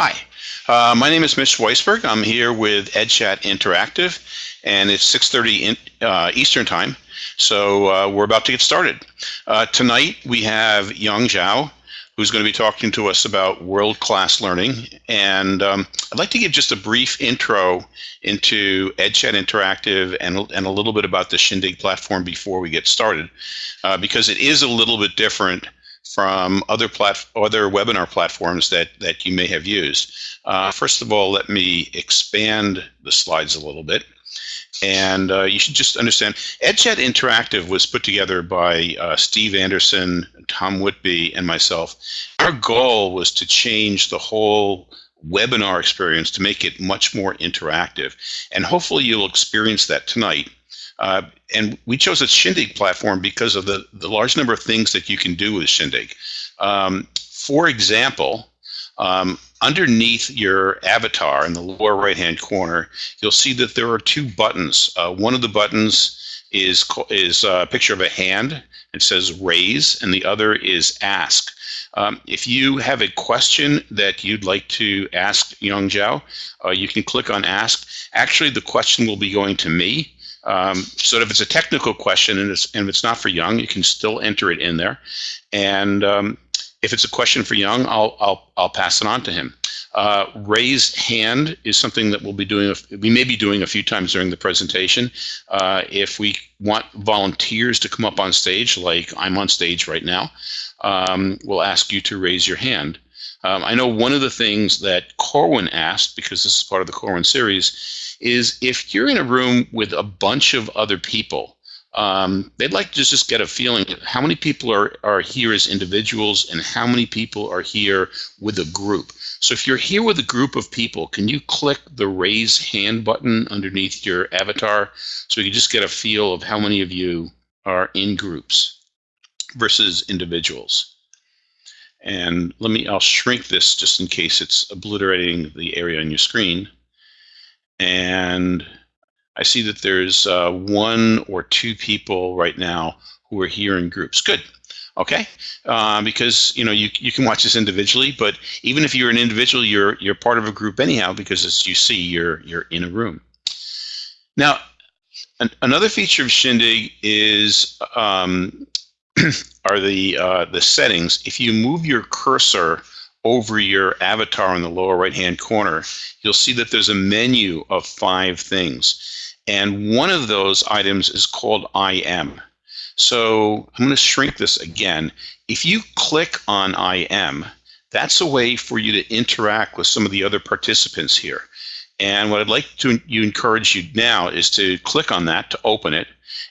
Hi, uh, my name is Mitch Weisberg. I'm here with EdChat Interactive, and it's 6.30 in, uh, Eastern Time, so uh, we're about to get started. Uh, tonight we have Yong Zhao, who's going to be talking to us about world-class learning, and um, I'd like to give just a brief intro into EdChat Interactive and, and a little bit about the Shindig platform before we get started, uh, because it is a little bit different from other plat other webinar platforms that that you may have used. Uh, first of all, let me expand the slides a little bit. And uh, you should just understand, EdChat Interactive was put together by uh, Steve Anderson, Tom Whitby, and myself. Our goal was to change the whole webinar experience to make it much more interactive. And hopefully you'll experience that tonight uh, and we chose a Shindig platform because of the, the large number of things that you can do with Shindig. Um, for example, um, underneath your avatar in the lower right hand corner, you'll see that there are two buttons. Uh, one of the buttons is, is a picture of a hand. It says raise, and the other is ask. Um, if you have a question that you'd like to ask Yong Zhao, uh, you can click on ask. Actually, the question will be going to me. Um, so if it's a technical question and it's, and if it's not for Yong, you can still enter it in there. And um, if it's a question for Yong, I'll, I'll, I'll pass it on to him. Uh, raise hand is something that we'll be doing, we may be doing a few times during the presentation. Uh, if we want volunteers to come up on stage, like I'm on stage right now, um, we'll ask you to raise your hand. Um, I know one of the things that Corwin asked, because this is part of the Corwin series, is if you're in a room with a bunch of other people, um, they'd like to just get a feeling how many people are, are here as individuals and how many people are here with a group. So if you're here with a group of people, can you click the raise hand button underneath your avatar so you can just get a feel of how many of you are in groups versus individuals. And let me, I'll shrink this just in case it's obliterating the area on your screen. And I see that there's uh, one or two people right now who are here in groups. Good. Okay, uh, because you know you you can watch this individually, but even if you're an individual, you're you're part of a group anyhow because as you see, you're you're in a room. Now, an, another feature of Shindig is um, are the uh, the settings. If you move your cursor over your avatar in the lower right hand corner, you'll see that there's a menu of five things. And one of those items is called IM. So I'm going to shrink this again. If you click on IM, that's a way for you to interact with some of the other participants here. And what I'd like to you encourage you now is to click on that to open it,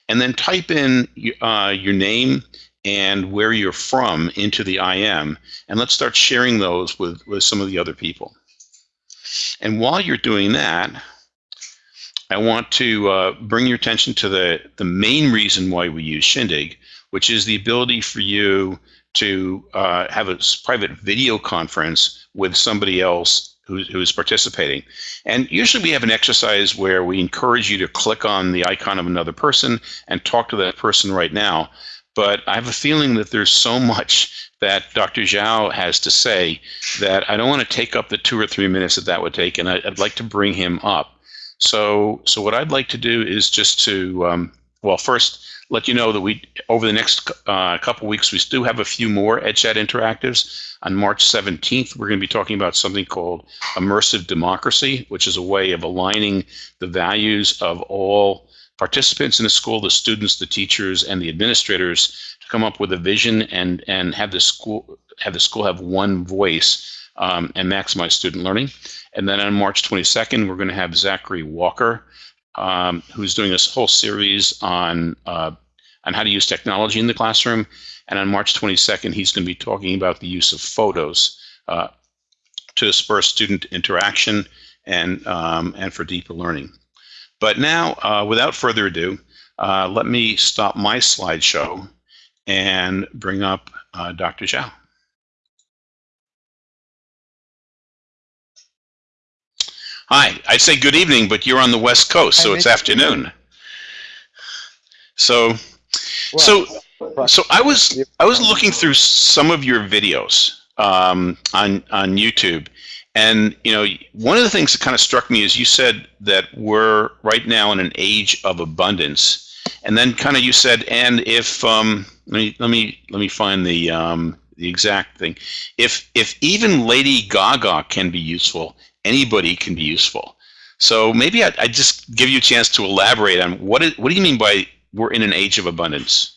and then type in uh, your name and where you're from into the IM, and let's start sharing those with, with some of the other people. And while you're doing that, I want to uh, bring your attention to the, the main reason why we use Shindig, which is the ability for you to uh, have a private video conference with somebody else who, who's participating. And usually we have an exercise where we encourage you to click on the icon of another person and talk to that person right now. But I have a feeling that there's so much that Dr. Zhao has to say that I don't want to take up the two or three minutes that that would take, and I, would like to bring him up. So, so what I'd like to do is just to, um, well, first let you know that we, over the next uh, couple weeks, we do have a few more EdChat interactives. On March 17th, we're going to be talking about something called immersive democracy, which is a way of aligning the values of all participants in the school, the students, the teachers, and the administrators to come up with a vision and, and have the school have the school have one voice um, and maximize student learning. And then on March 22nd, we're going to have Zachary Walker, um, who's doing this whole series on uh, on how to use technology in the classroom. And on March 22nd, he's going to be talking about the use of photos uh, to spur student interaction and um, and for deeper learning. But now, uh, without further ado, uh, let me stop my slideshow and bring up uh, Dr. Zhao. Hi, I'd say good evening, but you're on the West Coast, so it's afternoon. So, so, so I was I was looking through some of your videos um, on on YouTube, And you know, one of the things that kind of struck me is you said that we're right now in an age of abundance, and then kind of you said, and if um, let me let me let me find the um, the exact thing. If if even Lady Gaga can be useful, anybody can be useful. So maybe I I just give you a chance to elaborate on what is, what do you mean by we're in an age of abundance?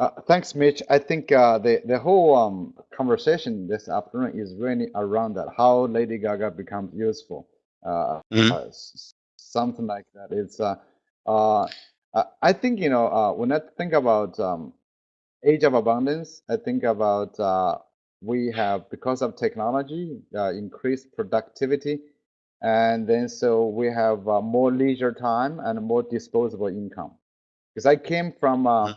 Uh, thanks, Mitch. I think uh, the the whole um, conversation this afternoon is really around that how Lady Gaga becomes useful. Uh, mm -hmm. something like that. It's uh, uh, I think you know when I think about um, age of abundance, I think about we have because of technology increased productivity, and then so we have more leisure time and more disposable income. Because I came from. Mm -hmm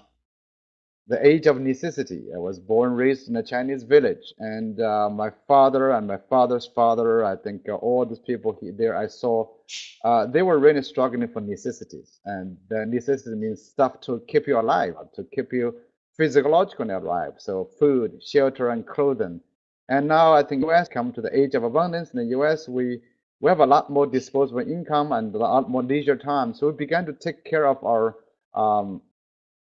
the age of necessity. I was born, raised in a Chinese village, and uh, my father and my father's father, I think uh, all these people there I saw, uh, they were really struggling for necessities. And the necessity means stuff to keep you alive, to keep you physiologically alive. So food, shelter, and clothing. And now I think US come to the age of abundance. In the US, we we have a lot more disposable income and a lot more leisure time. So we began to take care of our um,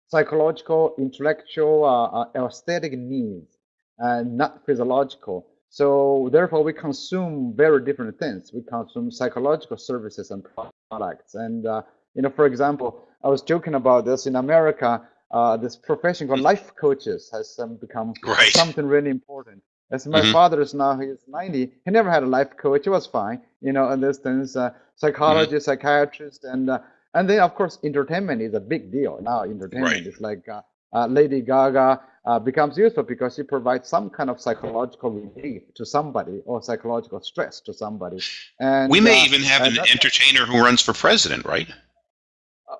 psychological, intellectual, uh, uh, aesthetic needs, and not physiological. So therefore, we consume very different things. We consume psychological services and products. And uh, you know, for example, I was joking about this in America. Uh, this profession called life coaches has um, become right. something really important. As my mm -hmm. father is now, he's 90. He never had a life coach. It was fine, you know, and this things, uh, psychologist, mm -hmm. psychiatrist, and uh, and then, of course, entertainment is a big deal. Now, entertainment right. is like uh, uh, Lady Gaga uh, becomes useful because she provides some kind of psychological relief to somebody or psychological stress to somebody. And we may uh, even have an entertainer who runs for president, right?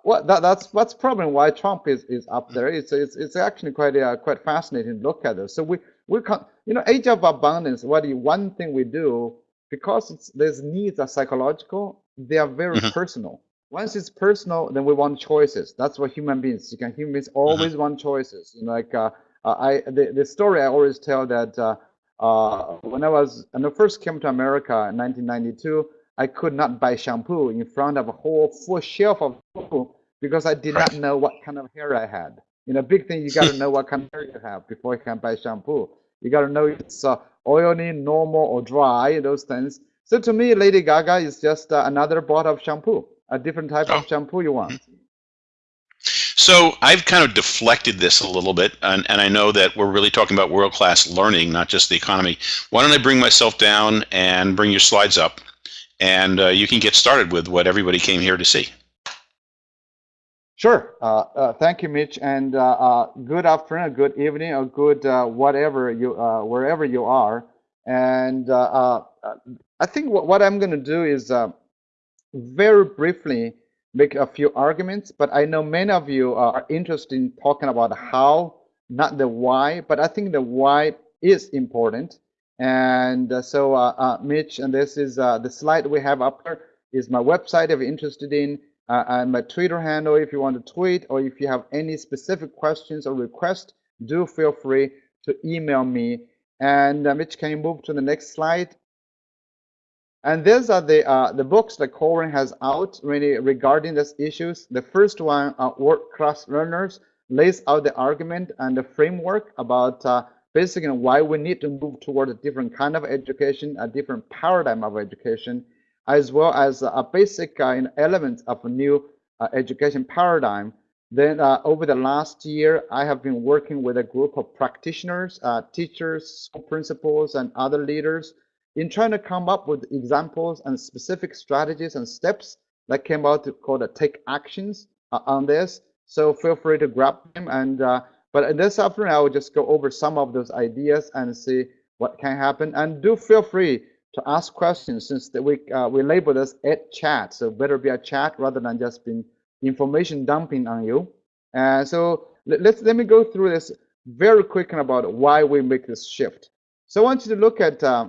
Well, that, that's that's problem why Trump is, is up there. It's it's, it's actually quite uh, quite fascinating to look at this. So we we can you know age of abundance. What you, one thing we do because it's, these needs are psychological, they are very mm -hmm. personal once it's personal, then we want choices. That's what human beings. You can human beings mm-hmm. always want choices. You know, like uh, uh, I the, the story I always tell that uh, uh, when I was when I first came to America in 1992, I could not buy shampoo in front of a whole full shelf of shampoo because I did not know what kind of hair I had. You know, big thing you got to know what kind of hair you have before you can buy shampoo. You got to know it's uh, oily, normal, or dry. Those things. So to me, Lady Gaga is just uh, another bottle of shampoo a different type oh. of shampoo you want. So I've kind of deflected this a little bit, and, and I know that we're really talking about world-class learning, not just the economy. Why don't I bring myself down and bring your slides up, and uh, you can get started with what everybody came here to see. Sure. Uh, uh, thank you, Mitch, and uh, uh, good afternoon, good evening, or good uh, whatever you, wherever you are. And I think what, what I'm going to do is very briefly make a few arguments, but I know many of you are interested in talking about how, not the why, but I think the why is important. And uh, so, uh, uh, Mitch, and this is uh, the slide we have up here is my website if you're interested in, uh, and my Twitter handle if you want to tweet, or if you have any specific questions or requests, do feel free to email me. And uh, Mitch, can you move to the next slide? And these are the uh, the books that Corwin has out really regarding these issues. The first one, uh, Class Learners, lays out the argument and the framework about uh, basically why we need to move toward a different kind of education, a different paradigm of education, as well as a basic uh, element of a new uh, education paradigm. Then uh, over the last year, I have been working with a group of practitioners, teachers, school principals, and other leaders in trying to come up with examples and specific strategies and steps that came out to call the take actions on this. So feel free to grab them. And uh, but in this afternoon, I will just go over some of those ideas and see what can happen. And do feel free to ask questions since the, we uh, we label this EdChat. So better be a chat rather than just being information dumping on you. And so let, let's let me go through this very quick about why we make this shift. So I want you to look at uh,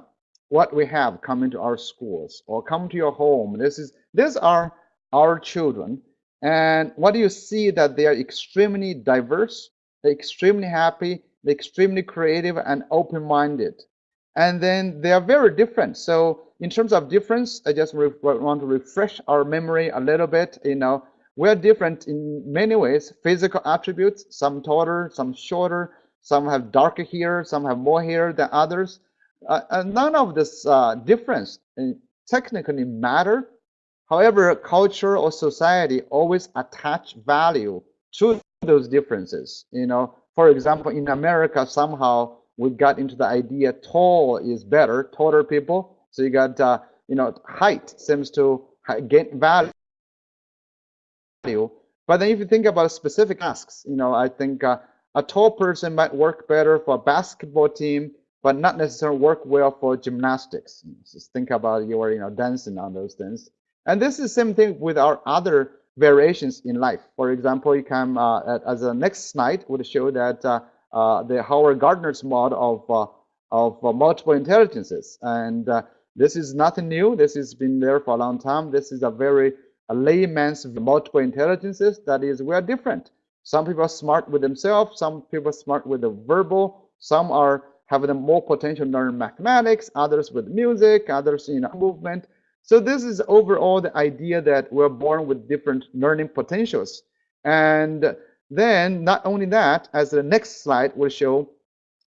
what we have come into our schools or come to your home. This is these are our children. And what do you see that they are extremely diverse, they're extremely happy, they're extremely creative and open-minded. And then they are very different. So in terms of difference, I just want to refresh our memory a little bit. You know, we're different in many ways. Physical attributes, some taller, some shorter, some have darker hair, some have more hair than others. Uh, none of this uh, difference uh, technically matter. However, culture or society always attach value to those differences. You know, for example, in America, somehow we got into the idea tall is better, taller people. So you got, uh, you know, height seems to gain value. But then if you think about specific tasks, you know, I think uh, a tall person might work better for a basketball team, but not necessarily work well for gymnastics. Just think about you are, you know, dancing on those things. And this is the same thing with our other variations in life. For example, you can, uh, as the next slide would show that uh, the Howard Gardner's model of, uh, of uh, multiple intelligences. And this is nothing new. This has been there for a long time. This is a very a layman's multiple intelligences. That is, we are different. Some people are smart with themselves. Some people are smart with the verbal. Some are having more potential to learn mathematics. Others with music. Others in you know, movement. So this is overall the idea that we're born with different learning potentials. And then not only that, as the next slide will show,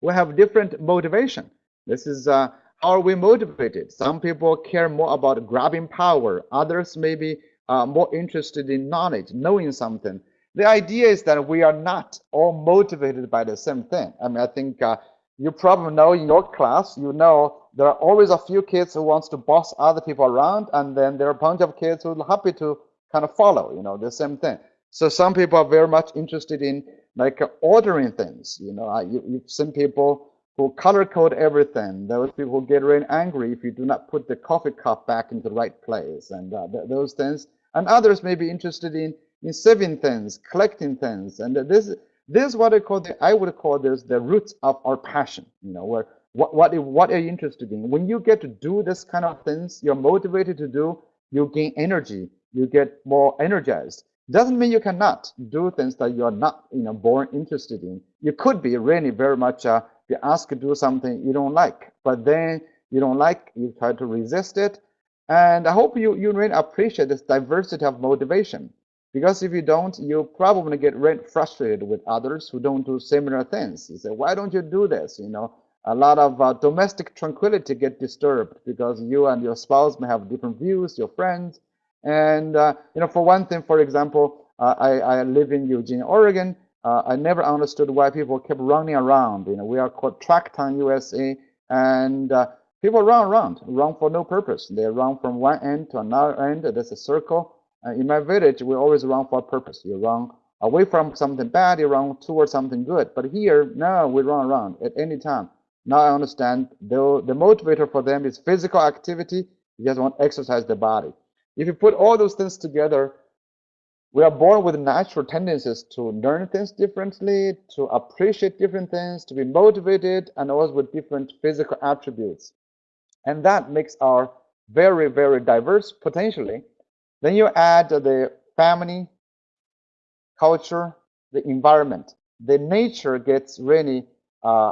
we have different motivation. This is uh, how are we motivated? Some people care more about grabbing power. Others may be uh, more interested in knowledge, knowing something. The idea is that we are not all motivated by the same thing. I mean, I think uh, you probably know in your class, you know there are always a few kids who wants to boss other people around, and then there are a bunch of kids who are happy to kind of follow, you know, the same thing. So some people are very much interested in like ordering things. You know, you, you've seen people who color code everything. Those people who get really angry if you do not put the coffee cup back into the right place and uh, th those things. And others may be interested in in saving things, collecting things, and this this is what I call the I would call this the roots of our passion. You know, where what what what are you interested in? When you get to do this kind of things, you're motivated to do. You gain energy. You get more energized doesn't mean you cannot do things that you are not you know born interested in. You could be really very much uh, be asked to do something you don't like but then you don't like you try to resist it. And i hope you you really appreciate this diversity of motivation because if you don't you probably get really frustrated with others who don't do similar things. You say why don't you do this? You know a lot of uh, domestic tranquility get disturbed because you and your spouse may have different views your friends and uh, you know, for one thing, for example, uh, I, I live in Eugene, Oregon. Uh, I never understood why people kept running around. You know, we are called Tracktown, USA, and people run around, run for no purpose. They run from one end to another end. There's a circle. Uh, in my village, we always run for a purpose. You run away from something bad, you run towards something good. But here, no, we run around at any time. Now I understand the, the motivator for them is physical activity. You just want to exercise the body. If you put all those things together, we are born with natural tendencies to learn things differently, to appreciate different things, to be motivated, and also with different physical attributes. And that makes our very, very diverse potentially. Then you add the family, culture, the environment. The nature gets really uh,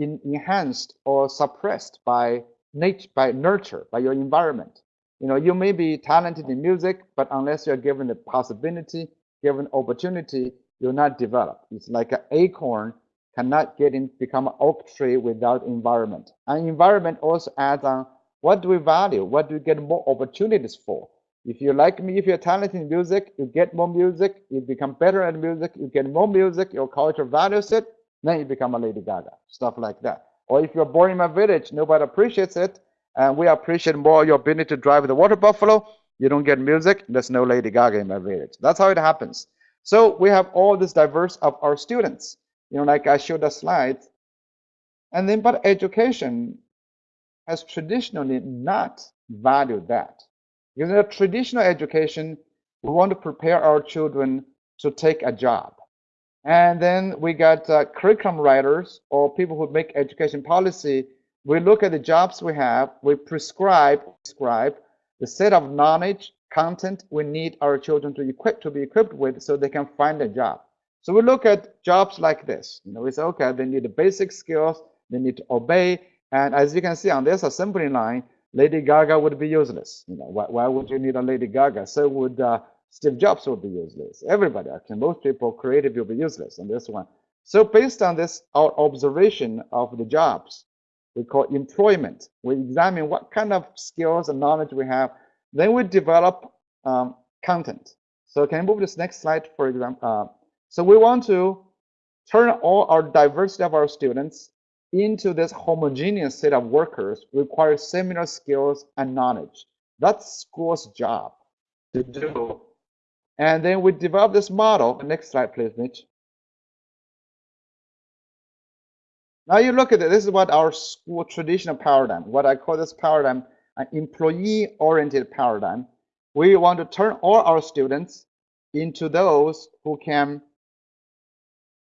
in, enhanced or suppressed by nature, by nurture, by your environment. You know, you may be talented in music, but unless you're given the possibility, given opportunity, you'll not develop. It's like an acorn cannot get in, become an oak tree without environment. And environment also adds on what do we value? What do we get more opportunities for? If you like me, if you're talented in music, you get more music, you become better at music, you get more music, your culture values it, then you become a Lady Gaga, stuff like that. Or if you're born in my village, nobody appreciates it, and we appreciate more your ability to drive the water buffalo. You don't get music, there's no Lady Gaga in my village. That's how it happens. So we have all this diverse of our students. You know, like I showed the slide. And then, but education has traditionally not valued that. In a traditional education, we want to prepare our children to take a job. And then we got uh, curriculum writers or people who make education policy we look at the jobs we have, we prescribe, prescribe the set of knowledge, content we need our children to equip to be equipped with so they can find a job. So we look at jobs like this. You know, we say, okay, they need the basic skills, they need to obey, And as you can see on this assembly line, Lady Gaga would be useless. You know, why, why would you need a Lady Gaga? So would uh, Steve Jobs would be useless. Everybody, I actually, most people creative will be useless on this one. So based on this our observation of the jobs, we call employment. We examine what kind of skills and knowledge we have. Then we develop um, content. So can you move this next slide, for example? Uh, so we want to turn all our diversity of our students into this homogeneous set of workers require similar skills and knowledge. That's school's job to do. And then we develop this model. Next slide, please, Mitch. Now you look at it, this is what our school traditional paradigm, what I call this paradigm, an employee-oriented paradigm. We want to turn all our students into those who can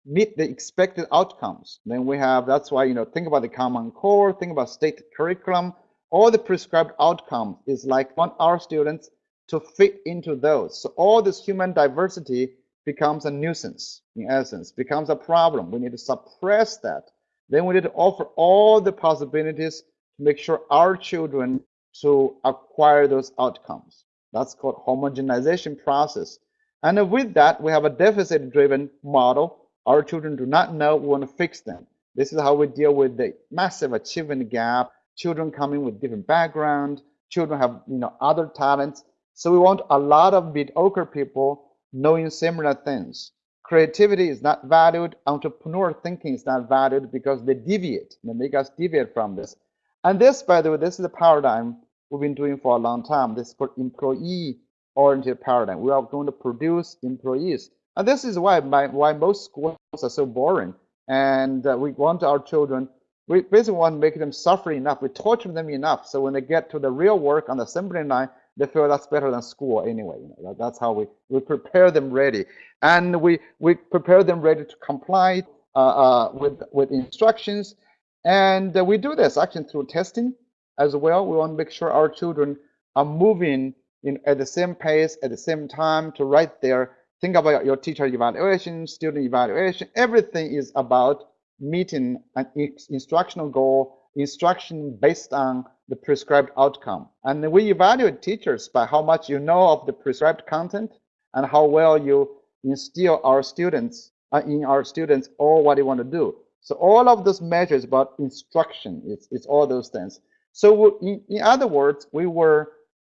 meet the expected outcomes. Then we have, that's why, you know, think about the Common Core, think about state curriculum, all the prescribed outcomes is like want our students to fit into those. So all this human diversity becomes a nuisance, in essence, becomes a problem. We need to suppress that. Then we need to offer all the possibilities to make sure our children to acquire those outcomes. That's called homogenization process. And with that, we have a deficit-driven model our children do not know, we want to fix them. This is how we deal with the massive achievement gap, children coming with different background, children have you know other talents. So we want a lot of mediocre people knowing similar things. Creativity is not valued, entrepreneur thinking is not valued because they deviate, they make us deviate from this. And this, by the way, this is a paradigm we've been doing for a long time. This is called employee-oriented paradigm. We are going to produce employees. And this is why my, why most schools are so boring. And uh, we want our children, we basically want to make them suffer enough. We torture them enough. So when they get to the real work on the assembly line, they feel that's better than school anyway. You know, that, that's how we, we prepare them ready. And we, we prepare them ready to comply uh, uh, with, with instructions. And uh, we do this actually through testing as well. We want to make sure our children are moving in, at the same pace, at the same time to write their think about your teacher evaluation, student evaluation. Everything is about meeting an instructional goal, instruction based on the prescribed outcome. And we evaluate teachers by how much you know of the prescribed content and how well you instill our students uh, in our students all what they want to do. So all of those measures about instruction, it's, it's all those things. So in, in other words, we were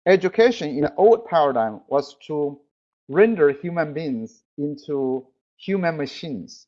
education in the old paradigm was to render human beings into human machines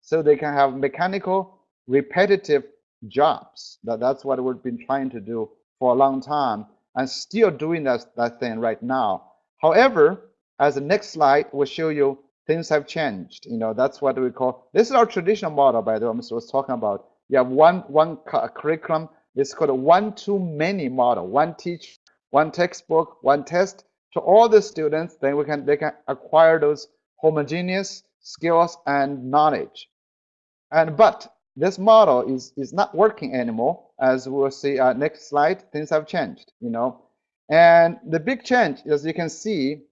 so they can have mechanical repetitive jobs. That that's what we've been trying to do for a long time and still doing that, that thing right now. However as the next slide will show you things have changed. You know that's what we call this is our traditional model by the way i was talking about. You have one one curriculum. It's called a one too many model. One teach one textbook one test. To all the students, then we can they can acquire those homogeneous skills and knowledge. And but this model is is not working anymore, as we'll see uh, next slide. Things have changed, you know, and the big change, as you can see,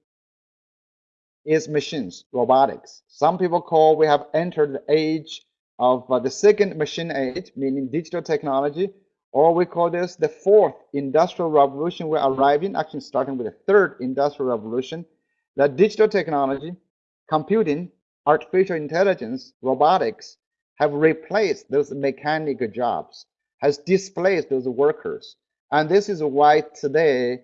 is machines, robotics. Some people call we have entered the age of uh, the second machine age, meaning digital technology, or we call this the fourth industrial revolution. We're arriving, actually starting with the third industrial revolution. That digital technology, computing, artificial intelligence, robotics have replaced those mechanical jobs, has displaced those workers. And this is why today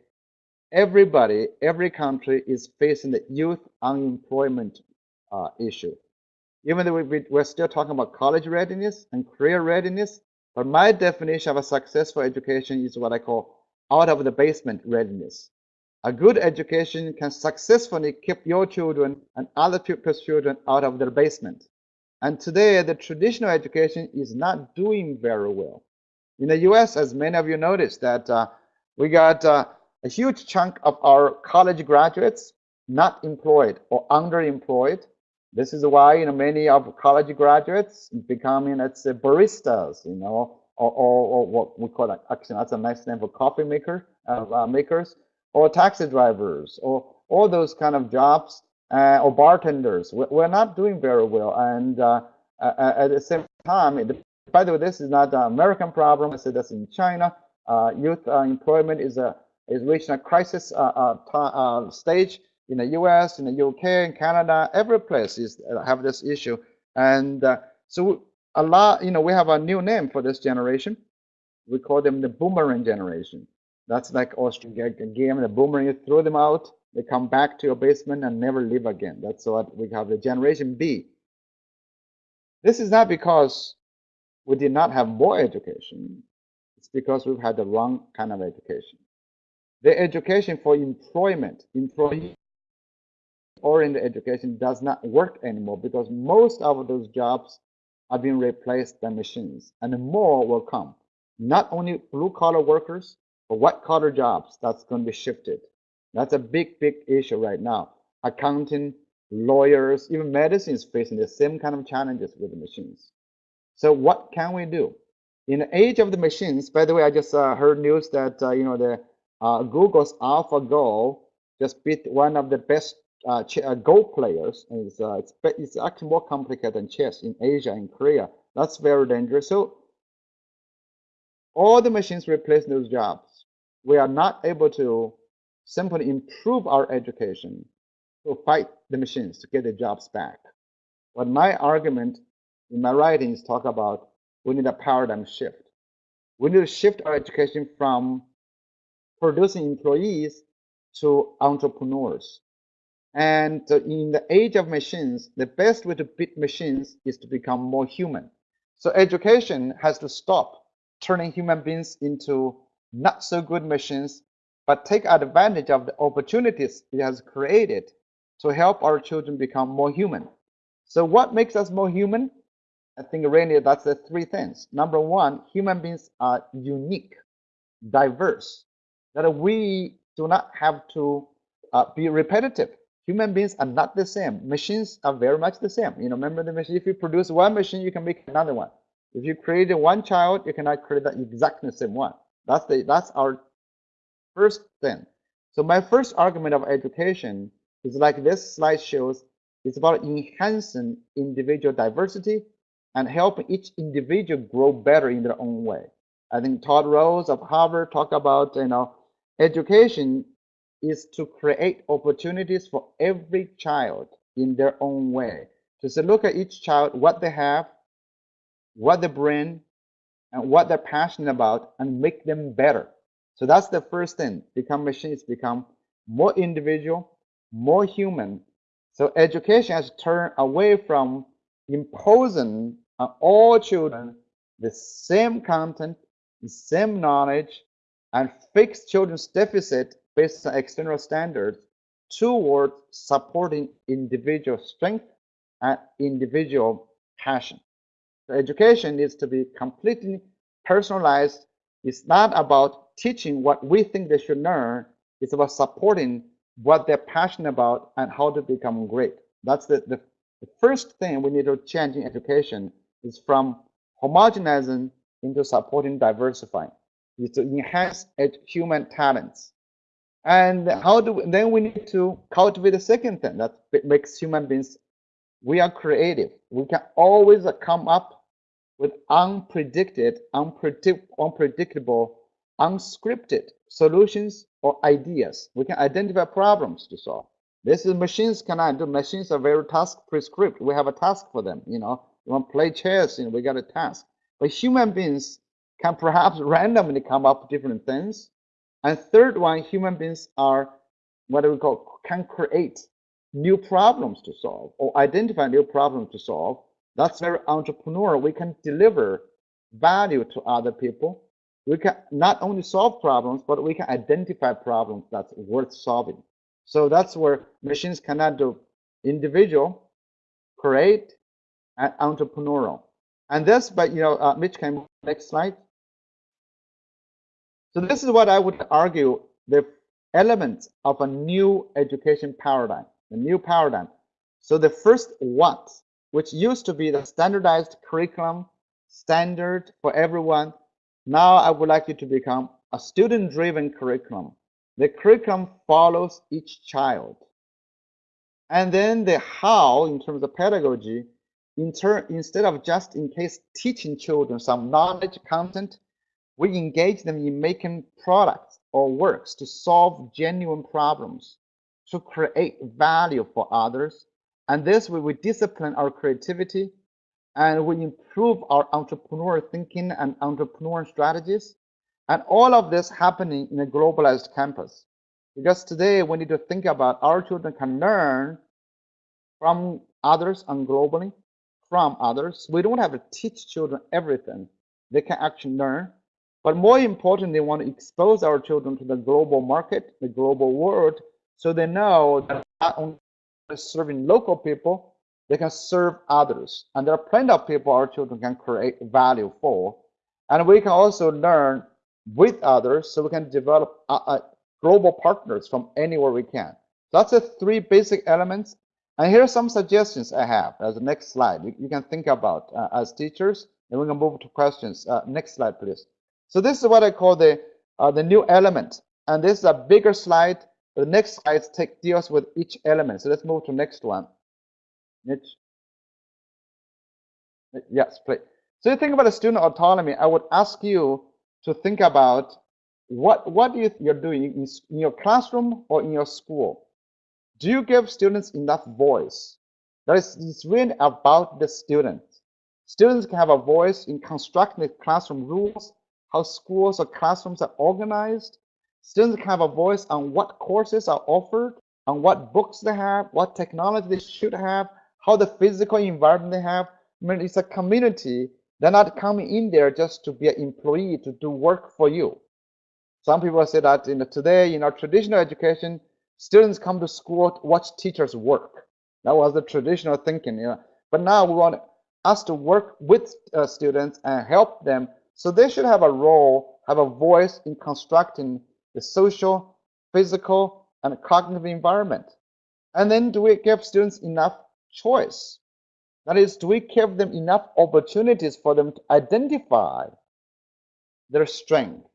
everybody, every country is facing the youth unemployment uh, issue. Even though we, we're still talking about college readiness and career readiness, but my definition of a successful education is what I call out of the basement readiness. A good education can successfully keep your children and other people's children out of their basement. And today, the traditional education is not doing very well. In the US, as many of you noticed, that uh, we got uh, a huge chunk of our college graduates not employed or underemployed this is why you know many of college graduates becoming let's say baristas, you know, or, or, or what we call actually that's a nice name for coffee maker uh, uh, makers, or taxi drivers, or all those kind of jobs, uh, or bartenders. We're not doing very well, and uh, at the same time, by the way, this is not an American problem. I said this in China. Uh, youth uh, employment is a is reaching a crisis uh, uh, stage in the U.S., in the U.K., in Canada. Every place is have this issue, and so a lot. You know, we have a new name for this generation. We call them the boomerang generation. That's like Austrian game. The boomerang, you throw them out, they come back to your basement and never leave again. That's what we have the generation B. This is not because we did not have more education. It's because we've had the wrong kind of education. The education for employment, employee oriented education does not work anymore because most of those jobs are being replaced by machines and more will come. Not only blue collar workers, but white collar jobs that's going to be shifted. That's a big, big issue right now. Accounting, lawyers, even medicine is facing the same kind of challenges with the machines. So what can we do? In the age of the machines, by the way, I just uh, heard news that, uh, you know, the uh, Google's AlphaGo just beat one of the best uh, uh, Go players. It's, uh, it's, it's actually more complicated than chess in Asia and Korea. That's very dangerous. So all the machines replace those jobs. We are not able to simply improve our education to fight the machines to get the jobs back. But my argument in my writings talk about we need a paradigm shift. We need to shift our education from producing employees to entrepreneurs. And in the age of machines, the best way to beat machines is to become more human. So education has to stop turning human beings into not so good machines, but take advantage of the opportunities it has created to help our children become more human. So what makes us more human? I think really that's the three things. Number one, human beings are unique, diverse, that we do not have to uh, be repetitive. Human beings are not the same. Machines are very much the same. You know, remember the machine, if you produce one machine, you can make another one. If you create one child, you cannot create the exactly same one. That's the that's our first thing. So my first argument of education is like this slide shows, it's about enhancing individual diversity and helping each individual grow better in their own way. I think Todd Rose of Harvard talked about, you know, education is to create opportunities for every child in their own way. To look at each child, what they have, what they bring, and what they're passionate about, and make them better. So that's the first thing. Become machines, become more individual, more human. So education has turned away from imposing on all children the same content, the same knowledge, and fix children's deficit based on external standards towards supporting individual strength and individual passion. So education needs to be completely personalized. It's not about teaching what we think they should learn. It's about supporting what they're passionate about and how to become great. That's the, the, the first thing we need to change in education is from homogenizing into supporting diversifying. Is to enhance human talents. And how do we, then we need to cultivate the second thing that makes human beings we are creative. We can always come up with unpredicted, unpredict, unpredictable, unscripted solutions or ideas. We can identify problems to solve. This is machines cannot do. Machines are very task prescript. We have a task for them. You know, you want to play chess, you know, we got a task. But human beings can perhaps randomly come up with different things. And third one, human beings are what do we call can create new problems to solve or identify new problems to solve. That's very entrepreneurial. We can deliver value to other people we can not only solve problems, but we can identify problems that's worth solving. So that's where machines cannot do individual, create, and entrepreneurial. And this, but you know, uh, Mitch, can next slide. So this is what I would argue the elements of a new education paradigm, a new paradigm. So the first what, which used to be the standardized curriculum, standard for everyone, now I would like you to become a student-driven curriculum. The curriculum follows each child. And then the how, in terms of pedagogy, in turn, instead of just in case teaching children some knowledge content, we engage them in making products or works to solve genuine problems, to create value for others. And this way we discipline our creativity and we improve our entrepreneur thinking and entrepreneur strategies. And all of this happening in a globalized campus. Because today we need to think about our children can learn from others and globally from others. We don't have to teach children everything. They can actually learn. But more important, they want to expose our children to the global market, the global world, so they know that not only serving local people, they can serve others. And there are plenty of people our children can create value for. And we can also learn with others so we can develop uh, uh, global partners from anywhere we can. That's the three basic elements. And here are some suggestions I have as the next slide you, you can think about uh, as teachers. And we can move to questions. Uh, next slide, please. So this is what I call the the new element. And this is a bigger slide. The next slide take, deals with each element. So let's move to next one. Next. Yes, please. So you think about the student autonomy. I would ask you to think about what what you, you're doing in, in your classroom or in your school. Do you give students enough voice? That is, it's really about the students. Students can have a voice in constructing the classroom rules, how schools or classrooms are organized. Students can have a voice on what courses are offered, on what books they have, what technology they should have, how the physical environment they have. I mean, it's a community. They're not coming in there just to be an employee to do work for you. Some people say that you know, today in our traditional education, students come to school to watch teachers work. That was the traditional thinking. You know. But now we want us to work with uh, students and help them. So they should have a role, have a voice in constructing the social, physical, and cognitive environment. And then do we give students enough choice? That is, do we give them enough opportunities for them to identify their strength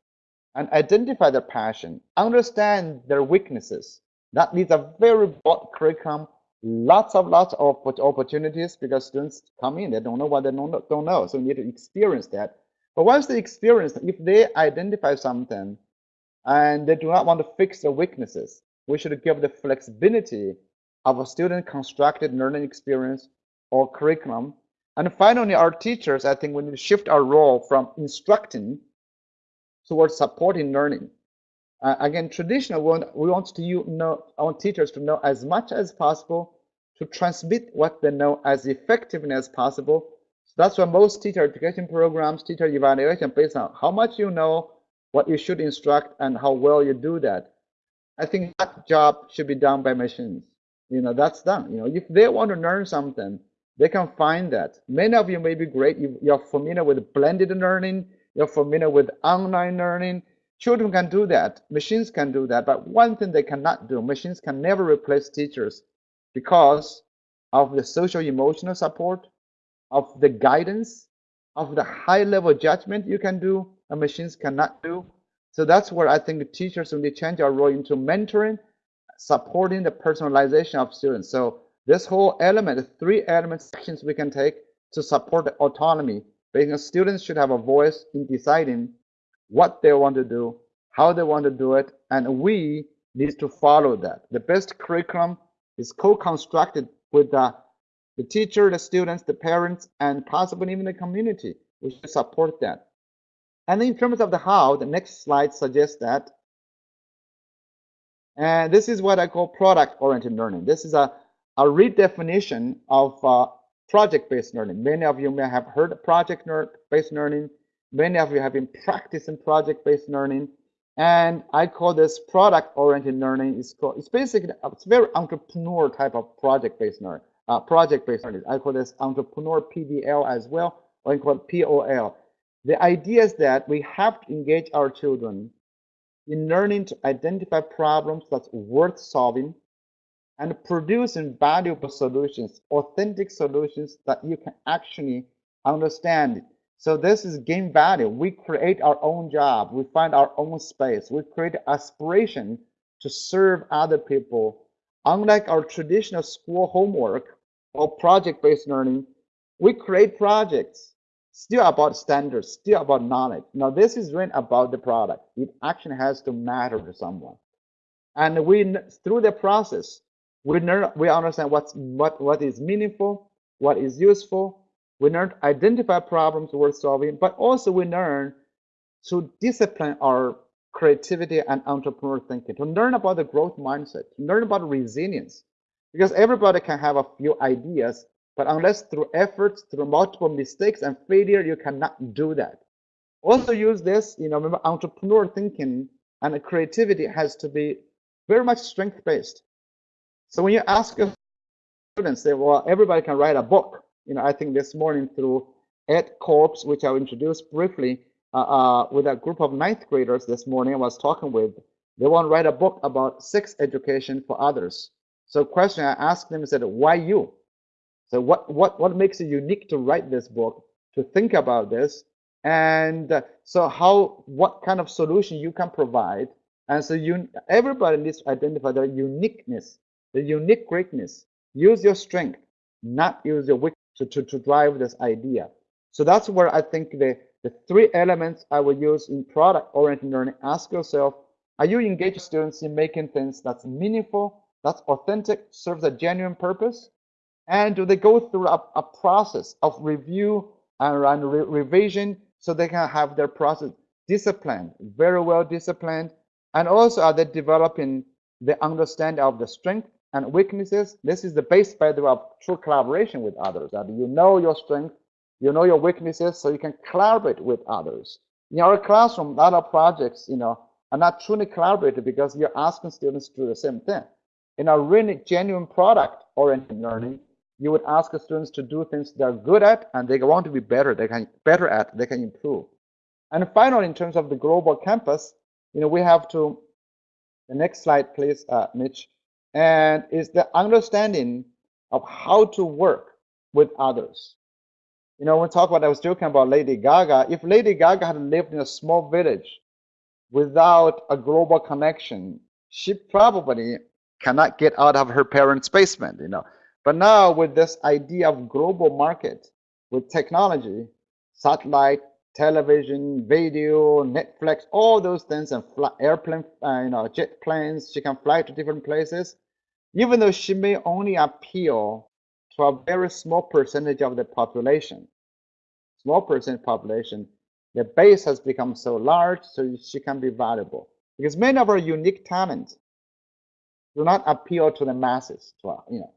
and identify their passion, understand their weaknesses. That needs a very broad curriculum, lots of lots of opportunities because students come in, they don't know what they don't, don't know. So we need to experience that. But once they experience, if they identify something and they do not want to fix their weaknesses, we should give the flexibility of a student constructed learning experience or curriculum. And finally, our teachers, I think we need to shift our role from instructing towards supporting learning. Uh, again, traditional, we want, we want to you know our teachers to know as much as possible to transmit what they know as effectively as possible. So that's why most teacher education programs, teacher evaluation based on how much you know, what you should instruct, and how well you do that. I think that job should be done by machines. You know, that's done. You know, if they want to learn something, they can find that. Many of you may be great. You, you're familiar with blended learning you're familiar with online learning. Children can do that. Machines can do that. But one thing they cannot do, machines can never replace teachers because of the social emotional support, of the guidance, of the high level judgment you can do, and machines cannot do. So that's where I think teachers will change our role into mentoring, supporting the personalization of students. So this whole element, three elements, actions we can take to support the autonomy because students should have a voice in deciding what they want to do, how they want to do it, and we need to follow that. The best curriculum is co-constructed with the, the teacher, the students, the parents, and possibly even the community. We should support that. And in terms of the how, the next slide suggests that. And this is what I call product-oriented learning. This is a, a redefinition of uh, project-based learning. Many of you may have heard project-based learning. Many of you have been practicing project-based learning. And I call this product-oriented learning. It's, called, it's basically, it's very entrepreneur type of project-based learning. Uh, project-based learning. I call this entrepreneur PBL as well, or I call it POL. The idea is that we have to engage our children in learning to identify problems that's worth solving and producing valuable solutions, authentic solutions that you can actually understand. So this is game value. We create our own job. We find our own space. We create aspiration to serve other people. Unlike our traditional school homework or project-based learning, We create projects still about standards, still about knowledge. Now, this is really about the product. It actually has to matter to someone. And we, through the process, we learn, we understand what's what what is meaningful, what is useful. We learn to identify problems worth solving, but also we learn to discipline our creativity and entrepreneur thinking, to learn about the growth mindset, to learn about resilience. Because everybody can have a few ideas, but unless through efforts, through multiple mistakes and failure, you cannot do that. Also use this, you know, remember entrepreneur thinking and creativity has to be very much strength-based. So when you ask students, say, well, everybody can write a book. You know, I think this morning through EdCorps, which I'll introduce briefly, uh, uh, with a group of ninth graders this morning I was talking with, they want to write a book about sex education for others. So question I asked them said, why you? So what, what, what makes it unique to write this book, to think about this? And uh, so how, what kind of solution you can provide? And so you, everybody needs to identify their uniqueness, the unique greatness. Use your strength, not use your weakness to, to, to drive this idea. So that's where I think the, the three elements I will use in product-oriented learning. Ask yourself, are you engaging students in making things that's meaningful, that's authentic, serves a genuine purpose? And they go through a, a process of review and, and re revision so they can have their process disciplined, very well disciplined? And also, are they developing the understanding of the strength and weaknesses? This is the base, by the way, of true collaboration with others. That you know your strength, you know your weaknesses, so you can collaborate with others. In our classroom, a lot of projects, you know, are not truly collaborative because you're asking students to do the same thing. In a really genuine product-oriented learning, you would ask students to do things they're good at and they want to be better, they can better at, they can improve. And finally, in terms of the global campus, you know, we have to, the next slide, please, uh, Mitch, and is the understanding of how to work with others. You know, we talk about, I was joking about Lady Gaga, if Lady Gaga had lived in a small village without a global connection, she probably cannot get out of her parents' basement, you know. But now with this idea of global market, with technology, satellite, television, video, Netflix, all those things, and airplane, uh, you know, jet planes, she can fly to different places. Even though she may only appeal to a very small percentage of the population, small percent population, the base has become so large, so she can be valuable. Because many of her unique talents do not appeal to the masses, to you know,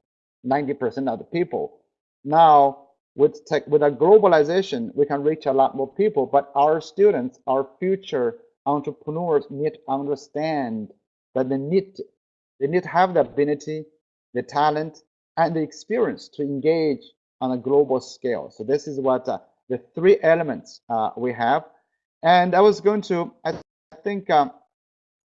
90% of the people. Now, with tech, with a globalization, we can reach a lot more people, but our students, our future entrepreneurs need to understand that they need to, they need to have the ability, the talent, and the experience to engage on a global scale. So this is what uh, the three elements uh, we have. And I was going to, I think, um,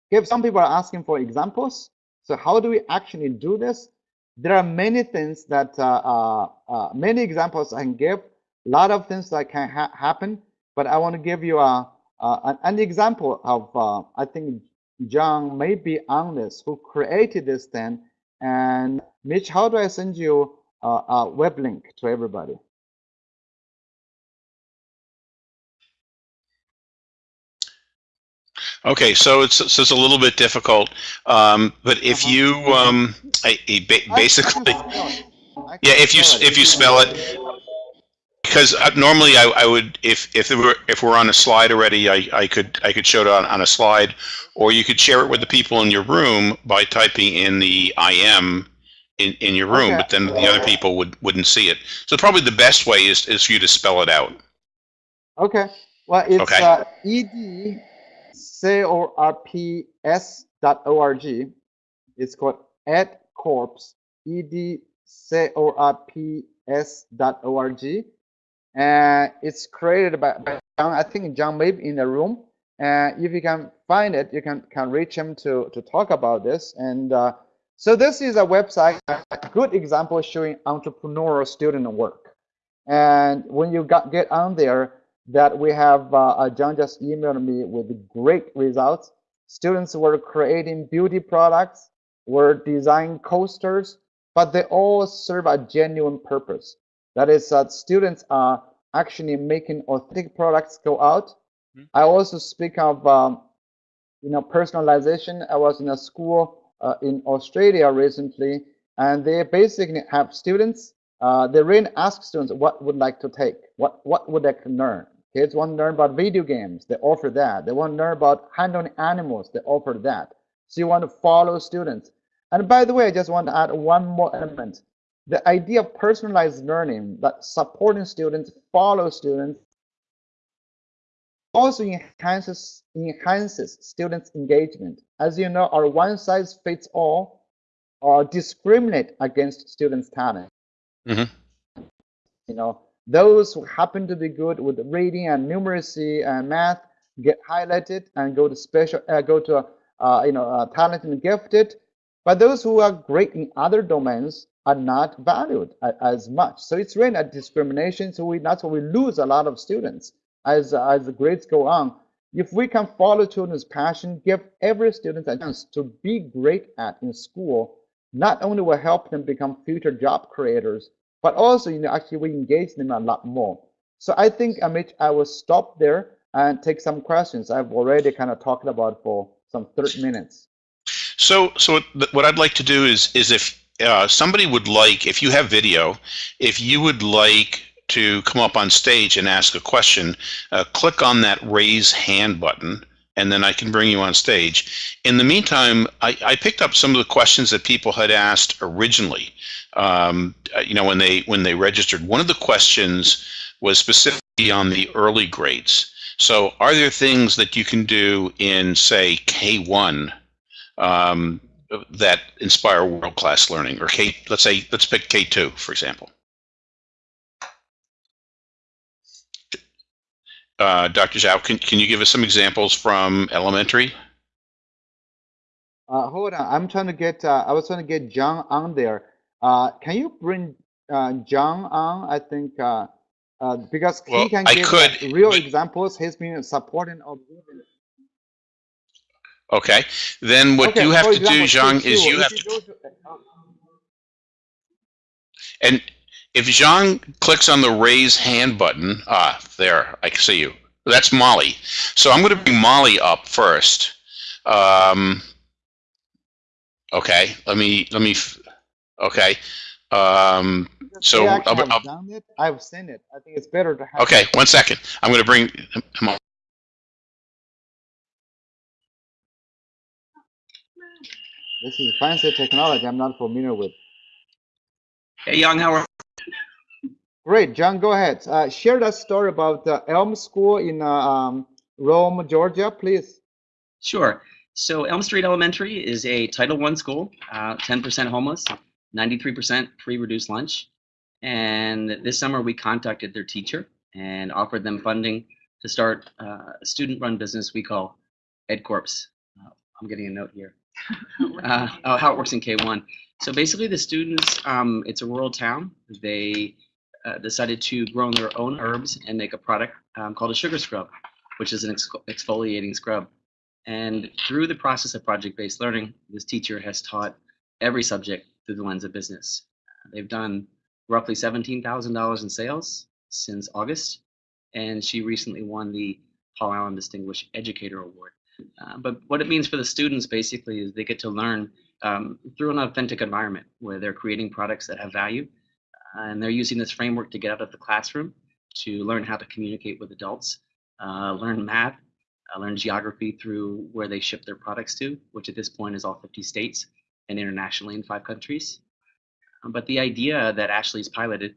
if some people are asking for examples, so how do we actually do this? There are many things that uh, uh, uh, many examples I can give. A lot of things that can ha happen, but I want to give you a, a an example of I think John may be on this who created this thing. And Mitch, how do I send you a web link to everybody? Okay, so it's so it's a little bit difficult, um, but if uh -huh. you um, I, I basically, yeah, if you if you spell it, because uh, normally I, I would if if it were if we're on a slide already, I, I could I could show it on, on a slide, or you could share it with the people in your room by typing in the IM in, in your room, okay. but then the other people would wouldn't see it. So probably the best way is is for you to spell it out. Okay. Well, it's okay. uh, ed corps.org. It's called edcorps, edcorps.org. And it's created by, by John, I think John may be in the room. And if you can find it, you can, can reach him to, to talk about this. And uh, so this is a website, a good example showing entrepreneurial student work. And when you got, get on there, that we have, uh, uh, John just emailed me with great results. Students were creating beauty products, were designing coasters, but they all serve a genuine purpose. That is, that students are actually making authentic products go out. Mhm. I also speak of, um, you know, personalization. I was in a school uh, in Australia recently, and they basically have students. Uh, they really ask students what would like to take, what what would they learn. Kids want to learn about video games, they offer that. They want to learn about handling animals, they offer that. So you want to follow students. And by the way, I just want to add one more element. The idea of personalized learning, that supporting students, follow students, also enhances enhances students' engagement. As you know, our one size fits all uh, discriminate against students' talent. Mhm. You know, those who happen to be good with reading and numeracy and math get highlighted and go to special uh, go to uh, you know uh, talented and gifted. But those who are great in other domains are not valued as much. So it's really a discrimination. So we that's why we lose a lot of students as as the grades go on. If we can follow children's passion, give every student a chance to be great at in school, not only will help them become future job creators, but also you know actually we engage them a lot more. So I think Amit, I will stop there and take some questions. I've already kind of talked about for some 30 minutes. So, so what, I'd like to do is, is if uh, somebody would like, if you have video, if you would like to come up on stage and ask a question, uh, click on that raise hand button, and then I can bring you on stage. In the meantime, I, I picked up some of the questions that people had asked originally. Um, uh, you know, when they when they registered, one of the questions was specifically on the early grades. So, are there things that you can do in, say, K1 um, that inspire world-class learning, or K, let's say, let's pick K2, for example. Uh, Dr. Zhao, can, can you give us some examples from elementary? Uh, hold on, I'm trying to get. Uh, I was trying to get John on there. Uh, can you bring uh, John on? I think uh, uh, because Well, he can I give could, uh, real but- examples. He's been supporting of. Okay, then what Okay, you have to do, example, Zhang, is K2, you have to, to- uh, and if Zhang clicks on the raise hand button, ah, there, I can see you. That's Molly. So I'm going to bring Molly up first. Um, okay, let me, let me, okay. Um, So, actually I'll- I'll- done it. I've seen it. I think it's better to have. okay, one second. I'm going to bring him. This is fancy technology. I'm not familiar with. Hey, Yong, how are Great, John. Go ahead. Uh, share that story about the Elm School in uh, um, Rome, Georgia, please. Sure. So Elm Street Elementary is a Title I school, uh, 10% homeless, 93% free reduced lunch. And this summer we contacted their teacher and offered them funding to start uh, a student-run business we call EdCorps. Uh, I'm getting a note here. Uh, oh, how it works in K1. So basically the students, um, it's a rural town. They uh, decided to grow their own herbs and make a product um, called a sugar scrub, which is an ex- exfoliating scrub. And through the process of project-based learning, this teacher has taught every subject through the lens of business. They've done roughly $17,000 in sales since August, and she recently won the Paul Allen Distinguished Educator Award. Uh, but what it means for the students basically is they get to learn um, through an authentic environment where they're creating products that have value, uh, and they're using this framework to get out of the classroom to learn how to communicate with adults, uh, learn math, uh, learn geography through where they ship their products to, which at this point is all 50 states and internationally in five countries. Um, but the idea that Ashley's piloted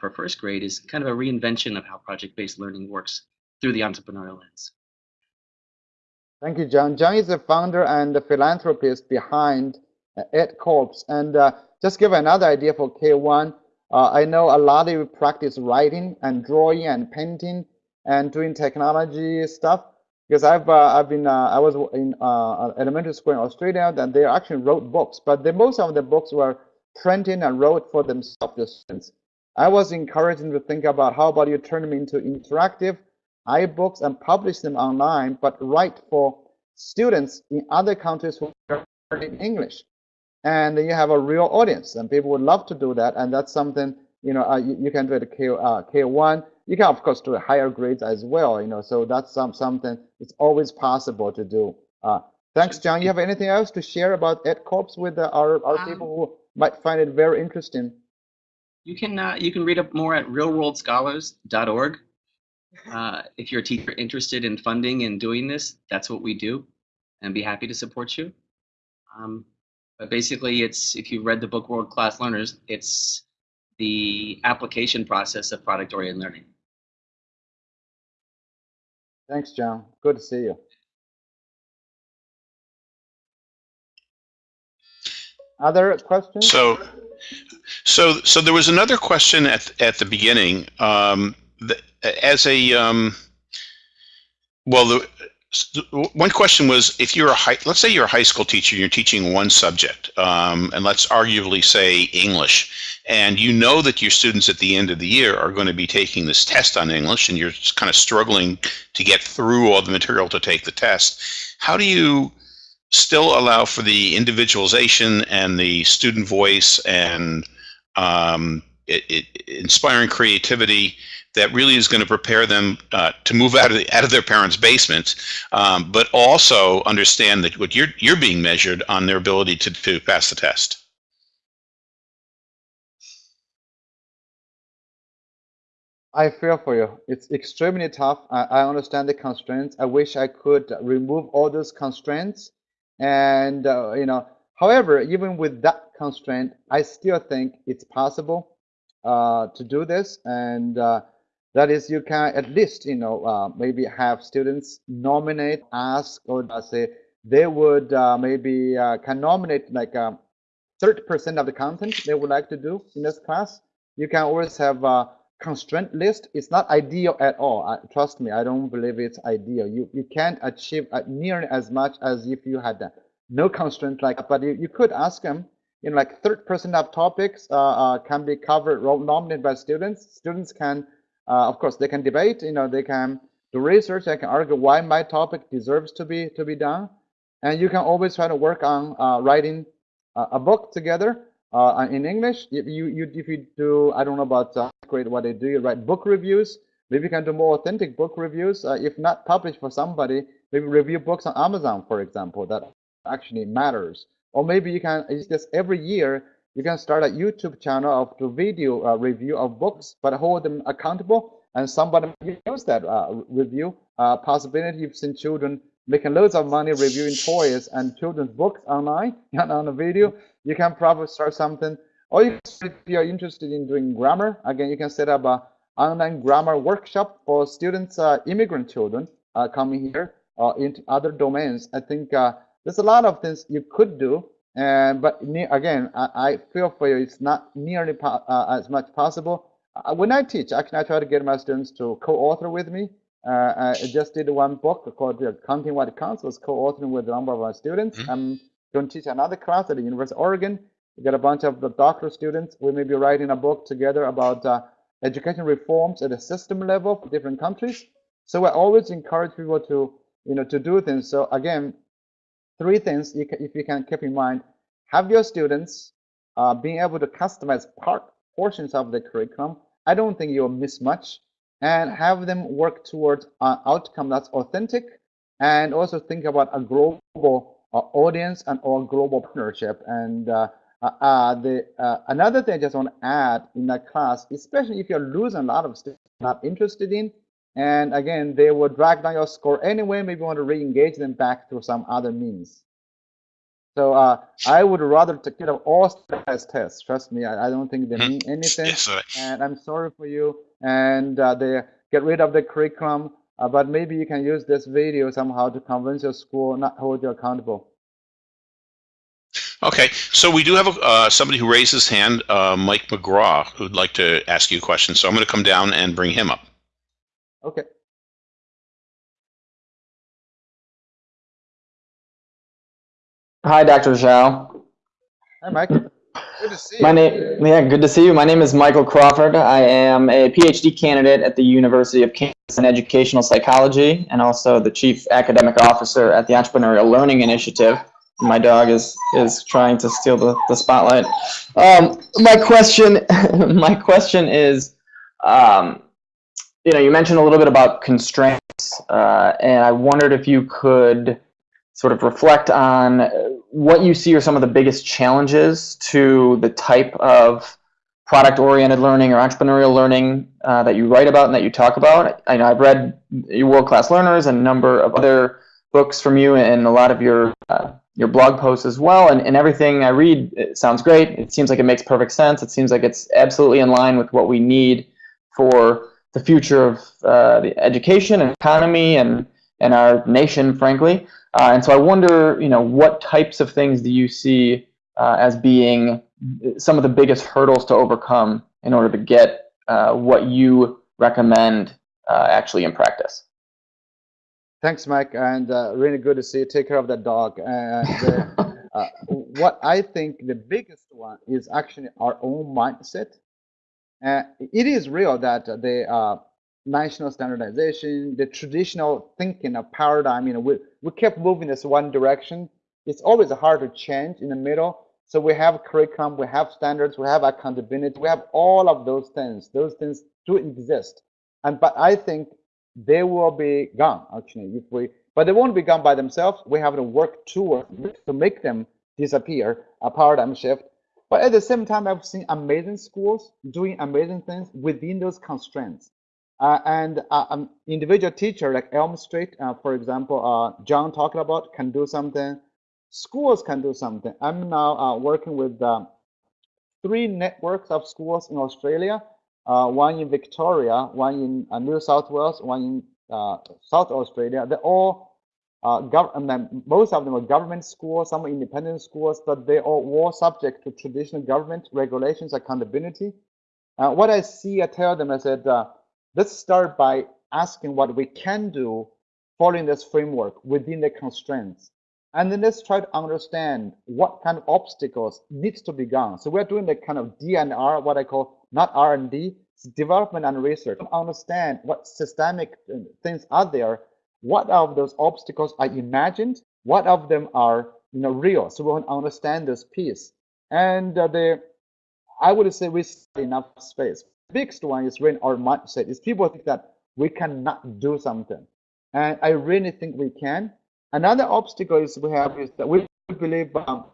for first grade is kind of a reinvention of how project-based learning works through the entrepreneurial lens. Thank you, John. John is the founder and the philanthropist behind uh, EdCorps. And uh, just give another idea for K1. Uh, I know a lot of you practice writing and drawing and painting and doing technology stuff because I've uh, I've been uh, I was in uh, elementary school in Australia and they actually wrote books, but the, most of the books were printed and wrote for themselves. I was encouraging to think about how about you turn them into interactive iBooks and publish them online, but write for students in other countries who are learning English. And you have a real audience, and people would love to do that. And that's something you know, uh, you, you can do it K, uh, K1. You can, of course, do higher grades as well, you know, so that's some, something it's always possible to do. Uh, thanks, John. You have anything else to share about EdCorps with uh, our, our Um, people who might find it very interesting? You can uh, you can read up more at realworldscholars.org. Uh, if you're a teacher interested in funding and doing this, that's what we do, and be happy to support you. Um, but basically, it's if you read the book World Class Learners, it's the application process of product-oriented learning. Thanks, John. Good to see you. Other questions? So, so, so there was another question at at the beginning. Um, the, as a um, well, the one question was if you're a high, let's say you're a high school teacher, you're teaching one subject, um, and let's arguably say English, and you know that your students at the end of the year are going to be taking this test on English, and you're kind of struggling to get through all the material to take the test. How do you still allow for the individualization and the student voice and um, it, it, inspiring creativity that really is going to prepare them uh, to move out of the, out of their parents' basement, um, but also understand that what you're you're being measured on their ability to to pass the test. I feel for you. It's extremely tough. I, I understand the constraints. I wish I could remove all those constraints. And, uh, you know, however, even with that constraint, I still think it's possible uh, to do this. And uh, that is, you can at least, you know, uh, maybe have students nominate, ask, or say they would uh, maybe uh, can nominate like 30% of the content they would like to do in this class. You can always have a constraint list It's not ideal at all. Trust me, I don't believe it's ideal. You you can't achieve uh, nearly as much as if you had uh, no constraint like. But you, you could ask them. Know, like 30% of topics uh, uh, can be covered, nominated by students. Students can, uh, of course, they can debate. You know, they can do research. They can argue why my topic deserves to be to be done. And you can always try to work on uh, writing a book together uh, in English. If you, you if you do, I don't know about uh, grade what they do. You write book reviews. Maybe you can do more authentic book reviews. Uh, if not published for somebody, maybe review books on Amazon, for example. That actually matters. Or maybe you can just every year you can start a YouTube channel of the video uh, review of books, but hold them accountable. And somebody use that uh, review. Uh, possibility you've seen children making loads of money reviewing toys and children's books online and on a video you can probably start something. Or you, if you're interested in doing grammar, again, you can set up a online grammar workshop for students, uh, immigrant children uh, coming here uh, into other domains. I think there's a lot of things you could do. And but again, I, I feel for you, it's not nearly uh, as much possible. Uh, when I teach, actually, I try to get my students to co-author with me. I just did one book called Counting What Counts. was co-authoring with a number of our students. Mm -hmm going to teach another class at the University of Oregon. We got a bunch of the doctoral students. We may be writing a book together about uh, education reforms at a system level for different countries. So I always encourage people to, you know, to do things. So again, three things you can, if you can keep in mind: have your students uh, being able to customize part portions of the curriculum. I don't think you'll miss much, and have them work towards an outcome that's authentic, and also think about a global audience and our global partnership. And uh, uh, uh, the another thing I just want to add in that class, especially if you're losing a lot of students not interested in, and again, they will drag down your score anyway. Maybe you want to re-engage them back through some other means. So uh, I would rather take care of all stress tests. Trust me, I, I don't think they hmm. mean anything. Yes, and I'm sorry for you. And uh, they get rid of the curriculum. Uh, but maybe you can use this video somehow to convince your school not hold you accountable. Okay, so we do have a, uh, somebody who raised his hand, uh, Mike McGraw, who'd like to ask you a question. So I'm going to come down and bring him up. Okay. Hi, Dr. Zhao. Hi, Mike. Good to see you. My name, yeah, good to see you. My name is Michael Crawford. I am a PhD candidate at the University of Kansas in educational psychology and also the chief academic officer at the Entrepreneurial Learning Initiative. my dog is is trying to steal the, the spotlight. Um, my question, my question is, um, you know, you mentioned a little bit about constraints, uh, and I wondered if you could sort of reflect on what you see are some of the biggest challenges to the type of product-oriented learning or entrepreneurial learning uh, that you write about and that you talk about. I know I've read your World-Class Learners and a number of other books from you and a lot of your uh, your blog posts as well. And, and everything I read sounds great. It seems like it makes perfect sense. It seems like it's absolutely in line with what we need for the future of uh, the education and economy and, and our nation, frankly. Uh, and so I wonder, you know, what types of things do you see uh, as being some of the biggest hurdles to overcome in order to get uh, what you recommend uh, actually in practice? Thanks, Mike, and uh, really good to see you. Take care of that dog. And uh, what I think the biggest one is actually our own mindset. Uh, it is real that the uh, national standardization, the traditional thinking of paradigm, you know, we, we kept moving this one direction. It's always hard to change in the middle. So we have curriculum, we have standards, we have accountability, we have all of those things. Those things do exist. And but I think they will be gone actually if we but they won't be gone by themselves. We have to work towards to make them disappear, a paradigm shift. But at the same time, I've seen amazing schools doing amazing things within those constraints. Uh, and uh, an individual teacher like Elm Street, uh, for example, uh, John talked about can do something. Schools can do something. I'm now uh, working with um, three networks of schools in Australia, uh, one in Victoria, one in New South Wales, one in South Australia. They're all government. Most of them are government schools, some are independent schools, but they are all subject to traditional government regulations, accountability. what I see, I tell them, I said Let's start by asking what we can do following this framework within the constraints. And then let's try to understand what kind of obstacles needs to be gone. So we're doing the kind of D&R, what I call not R&D, development and research. to Understand what systemic uh, things are there. What of those obstacles are imagined? What of them are you know real? So we want to understand this piece. And uh, the I would say we have enough space The biggest one is when our mindset is people think that we cannot do something. And I really think we can. Another obstacle is we have is that we believe um,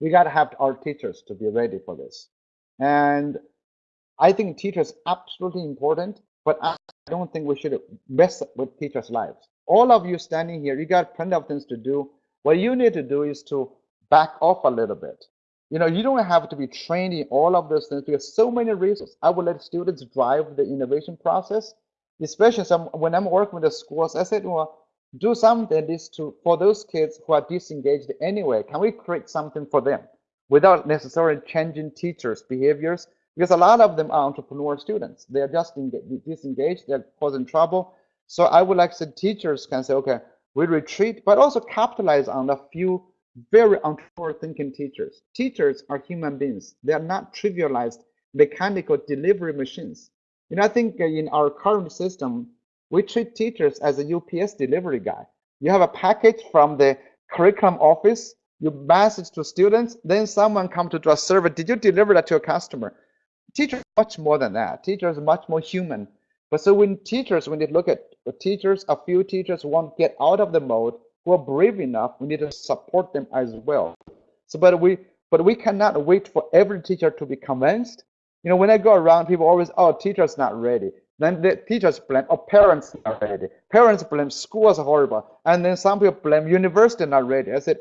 we got to have our teachers to be ready for this. And I think teachers absolutely important, but I don't think we should mess with teachers' lives. All of you standing here, you got plenty of things to do. What you need to do is to back off a little bit you know, you don't have to be trained in all of those things because so many reasons. I would let students drive the innovation process, especially some when I'm working with the schools. I said, well, do something this to for those kids who are disengaged anyway. Can we create something for them without necessarily changing teachers' behaviors? Because a lot of them are entrepreneur students. They are just disengaged. They're causing trouble. So I would like to teachers can say, okay, we retreat, but also capitalize on a few very forward thinking teachers. Teachers are human beings. They are not trivialized mechanical delivery machines. You know, I think uh, in our current system, we treat teachers as a UPS delivery guy. You have a package from the curriculum office, you message to students, then someone come to do a survey. Did you deliver that to a customer? Teachers much more than that. Teachers much more human. But so when teachers, when they look at the teachers, a few teachers won't get out of the mode who are brave enough, we need to support them as well. So, but we, but we cannot wait for every teacher to be convinced. You know, when I go around, people always, oh, teacher's not ready. Then the teachers blame, oh, parents not ready. Parents blame schools are horrible. And then some people blame university not ready. I said,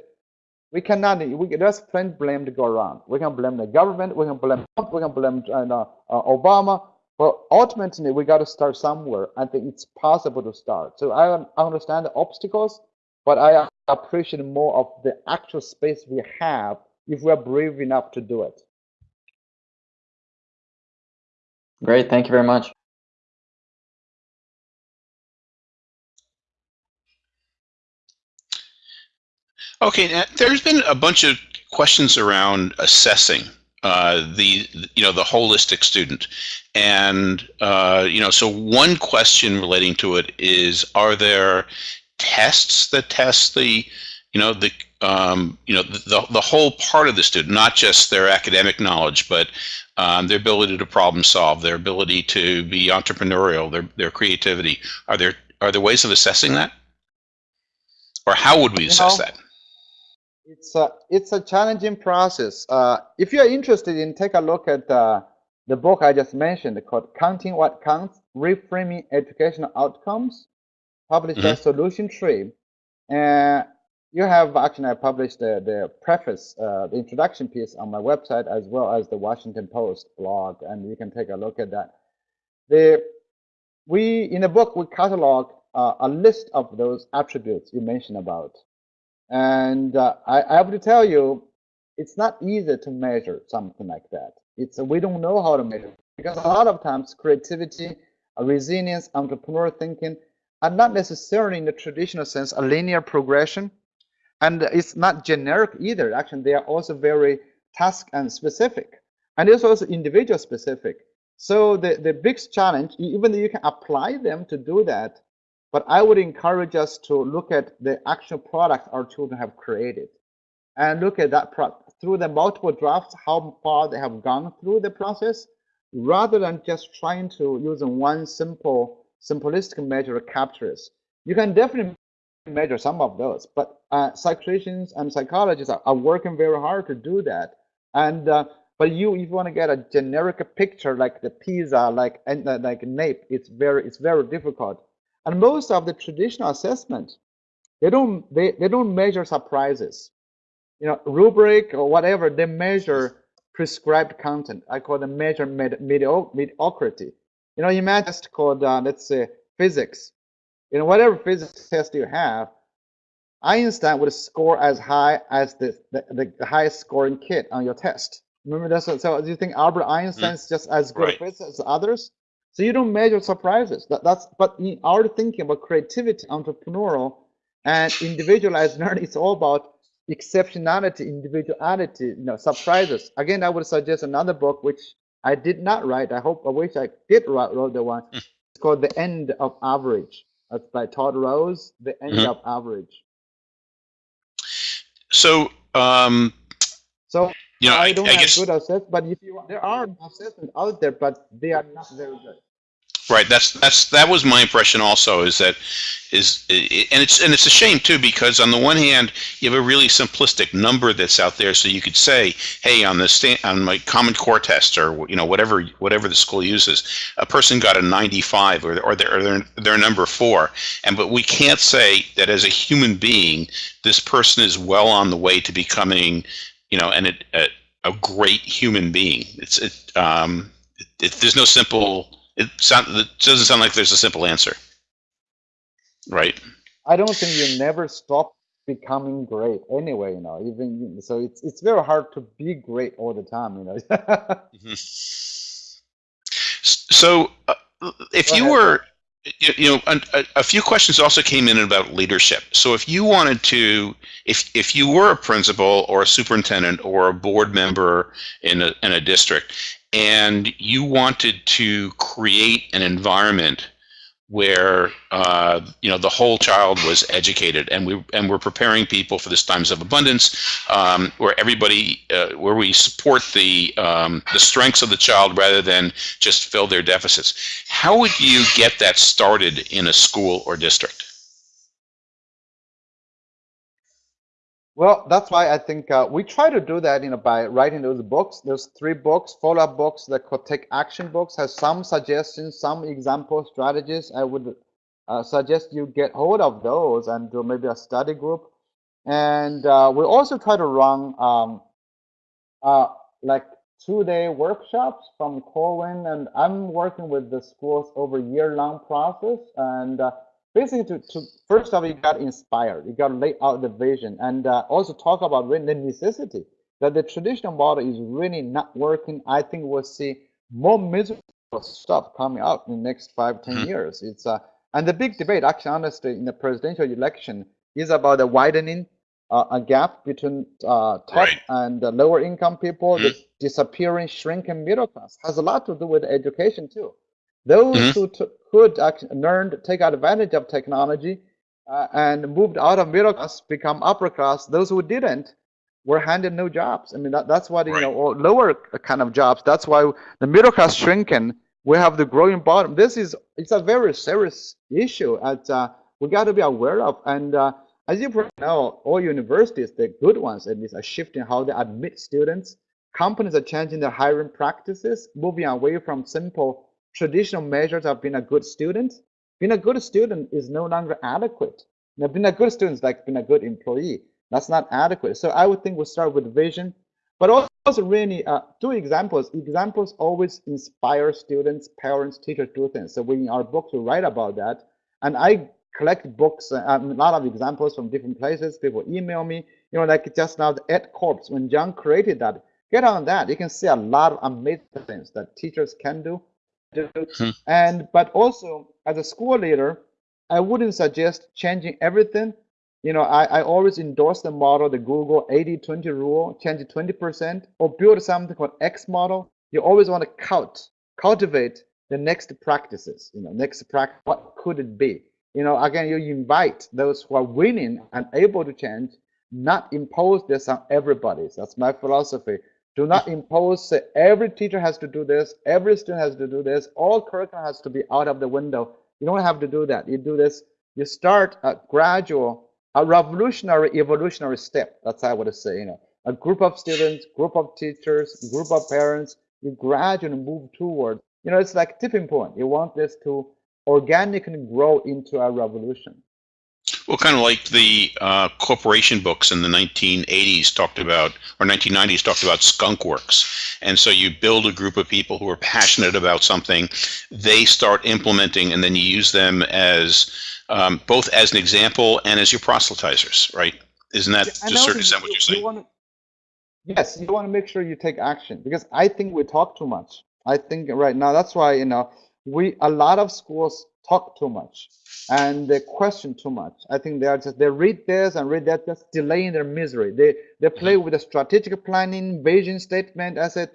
we cannot, we, there's plenty blame to go around. We can blame the government, we can blame we can blame uh, uh, Obama, but ultimately we got to start somewhere. I think it's possible to start. So I understand the obstacles, but I appreciate more of the actual space we have if we're brave enough to do it. Great, thank you very much. Okay, there's been a bunch of questions around assessing uh, the you know the holistic student, and uh, you know so one question relating to it is: Are there tests that test the, you know, the um, you know, the, the whole part of the student, not just their academic knowledge, but um, their ability to problem solve, their ability to be entrepreneurial, their, their creativity. Are there, are there ways of assessing that? Or how would we You assess know, that? It's a it's a challenging process. Uh, if you're interested in, take a look at uh, the book I just mentioned called "Counting What Counts: Reframing Educational Outcomes," published by Solution Tree. And you have actually I published the the preface, uh, the introduction piece on my website as well as the Washington Post blog, and you can take a look at that. The we in the book we catalog uh, a list of those attributes you mentioned about. And uh, I, I have to tell you, it's not easy to measure something like that. It's we don't know how to measure because a lot of times creativity, uh, resilience, entrepreneurial thinking are not necessarily in the traditional sense a linear progression, and it's not generic either. Actually, they are also very task and specific, and it's also individual specific. So the the biggest challenge, even though you can apply them to do that, but I would encourage us to look at the actual product our children have created and look at that pro- through the multiple drafts, how far they have gone through the process, rather than just trying to use one simple, simplistic measure to capture it. You can definitely measure some of those, but uh, psychometricians and psychologists are, are, working very hard to do that. And uh, but you, if you want to get a generic picture like the PISA, like and uh, like NAEP, it's very it's very difficult. And most of the traditional assessment, they don't they, they don't measure surprises. You know, rubric or whatever, they measure prescribed content. I call them measure med, medio, mediocrity. You know, you might just called uh, let's say physics. You know, whatever physics test you have, Einstein would score as high as the, the, the highest scoring kid on your test. Remember that? So, so do you think Albert Einstein's mm. just as good right. as others? So you don't measure surprises. That, that's but in our thinking about creativity, entrepreneurial, and individualized learning, it's all about exceptionality, individuality, you know, surprises. Again, I would suggest another book which I did not write. I hope I wish I did write, wrote the one. Hmm. It's called The End of Average. That's by Todd Rose. The End mm-hmm. of Average. So, um, so you know, I, I don't I have guess, good assessments, but if you there are assessments out there, but they are not very good. Right. That's that's that was my impression also. Is that is and it's and it's a shame too because on the one hand you have a really simplistic number that's out there, so you could say, hey, on the stand, on my Common Core test or you know whatever whatever the school uses, a person got a 95 or or they're, or they're number four, and but we can't say that as a human being this person is well on the way to becoming, you know, and a, a great human being. It's it, um, it, it there's no simple it, sound, it doesn't sound like there's a simple answer, right? I don't think you never stop becoming great anyway. You know, even so, it's it's very hard to be great all the time. You know. mm-hmm. So, uh, if Go you ahead. were you know a, a, few questions also came in about leadership. So if you wanted to if if you were a principal or a superintendent or a board member in a, in a district and you wanted to create an environment where uh, you know the whole child was educated, and we and we're preparing people for this times of abundance, um, where everybody uh, where we support the um, the strengths of the child rather than just fill their deficits. How would you get that started in a school or district? Well, that's why I think uh, we try to do that, you know, by writing those books. There's three books, follow-up books, the take action books has some suggestions, some example strategies. I would uh, suggest you get hold of those and do maybe a study group. And uh, we also try to run um, uh, like two-day workshops from Corwin, and I'm working with the schools over year-long process. And uh, basically to, to first of all you got inspired you got to lay out the vision and uh, also talk about really the necessity that the traditional model is really not working i think we'll see more miserable stuff coming out in the next five ten mm-hmm. years it's uh and the big debate actually honestly in the presidential election is about the widening uh, a gap between uh, top right. and lower income people mm-hmm. the disappearing shrinking middle class has a lot to do with education too those mm-hmm. who t- could learn to take advantage of technology uh, and moved out of middle class, become upper class. Those who didn't were handed no jobs. I mean, that, that's what, you Right. know, or lower kind of jobs. That's why the middle class shrinking. We have the growing bottom. This is, it's a very serious issue that uh, we got to be aware of. And uh, as you probably know, all universities, the good ones at least, are shifting how they admit students. Companies are changing their hiring practices, moving away from simple traditional measures of being a good student. Being a good student is no longer adequate. Now, being a good student is like being a good employee. That's not adequate. So I would think we start with vision, but also really uh, do examples. Examples always inspire students, parents, teachers to do things. So we in our books we write about that, and I collect books, um, a lot of examples from different places. People email me, you know, like just now the EdCorps when John created that. Get on that. You can see a lot of amazing things that teachers can do. Do. Hmm. And but also as a school leader, I wouldn't suggest changing everything. You know, I, I always endorse the model, the Google 80-20 rule, change 20%, or build something called X model. You always want to cult, cultivate the next practices, you know, next practice, what could it be? You know, again, you invite those who are willing and able to change, not impose this on everybody. That's my philosophy. Do not impose, say, every teacher has to do this, every student has to do this, all curriculum has to be out of the window. You don't have to do that. You do this, you start a gradual, a revolutionary, evolutionary step. That's how I would say, you know, a group of students, group of teachers, group of parents, you gradually move toward, you know, it's like tipping point. You want this to organically grow into a revolution. Well, kind of like the uh, corporation books in the 1980s talked about, or 1990s talked about skunk works. And so you build a group of people who are passionate about something, they start implementing, and then you use them as um, both as an example and as your proselytizers, right? Isn't that Yeah, to a certain extent what you- you're you saying? wanna- yes, you want to make sure you take action because I think we talk too much. I think right now that's why you know we a lot of schools talk too much and they question too much. I think they are just they read this and read that, just delaying their misery. They they play with the strategic planning, vision statement. I said,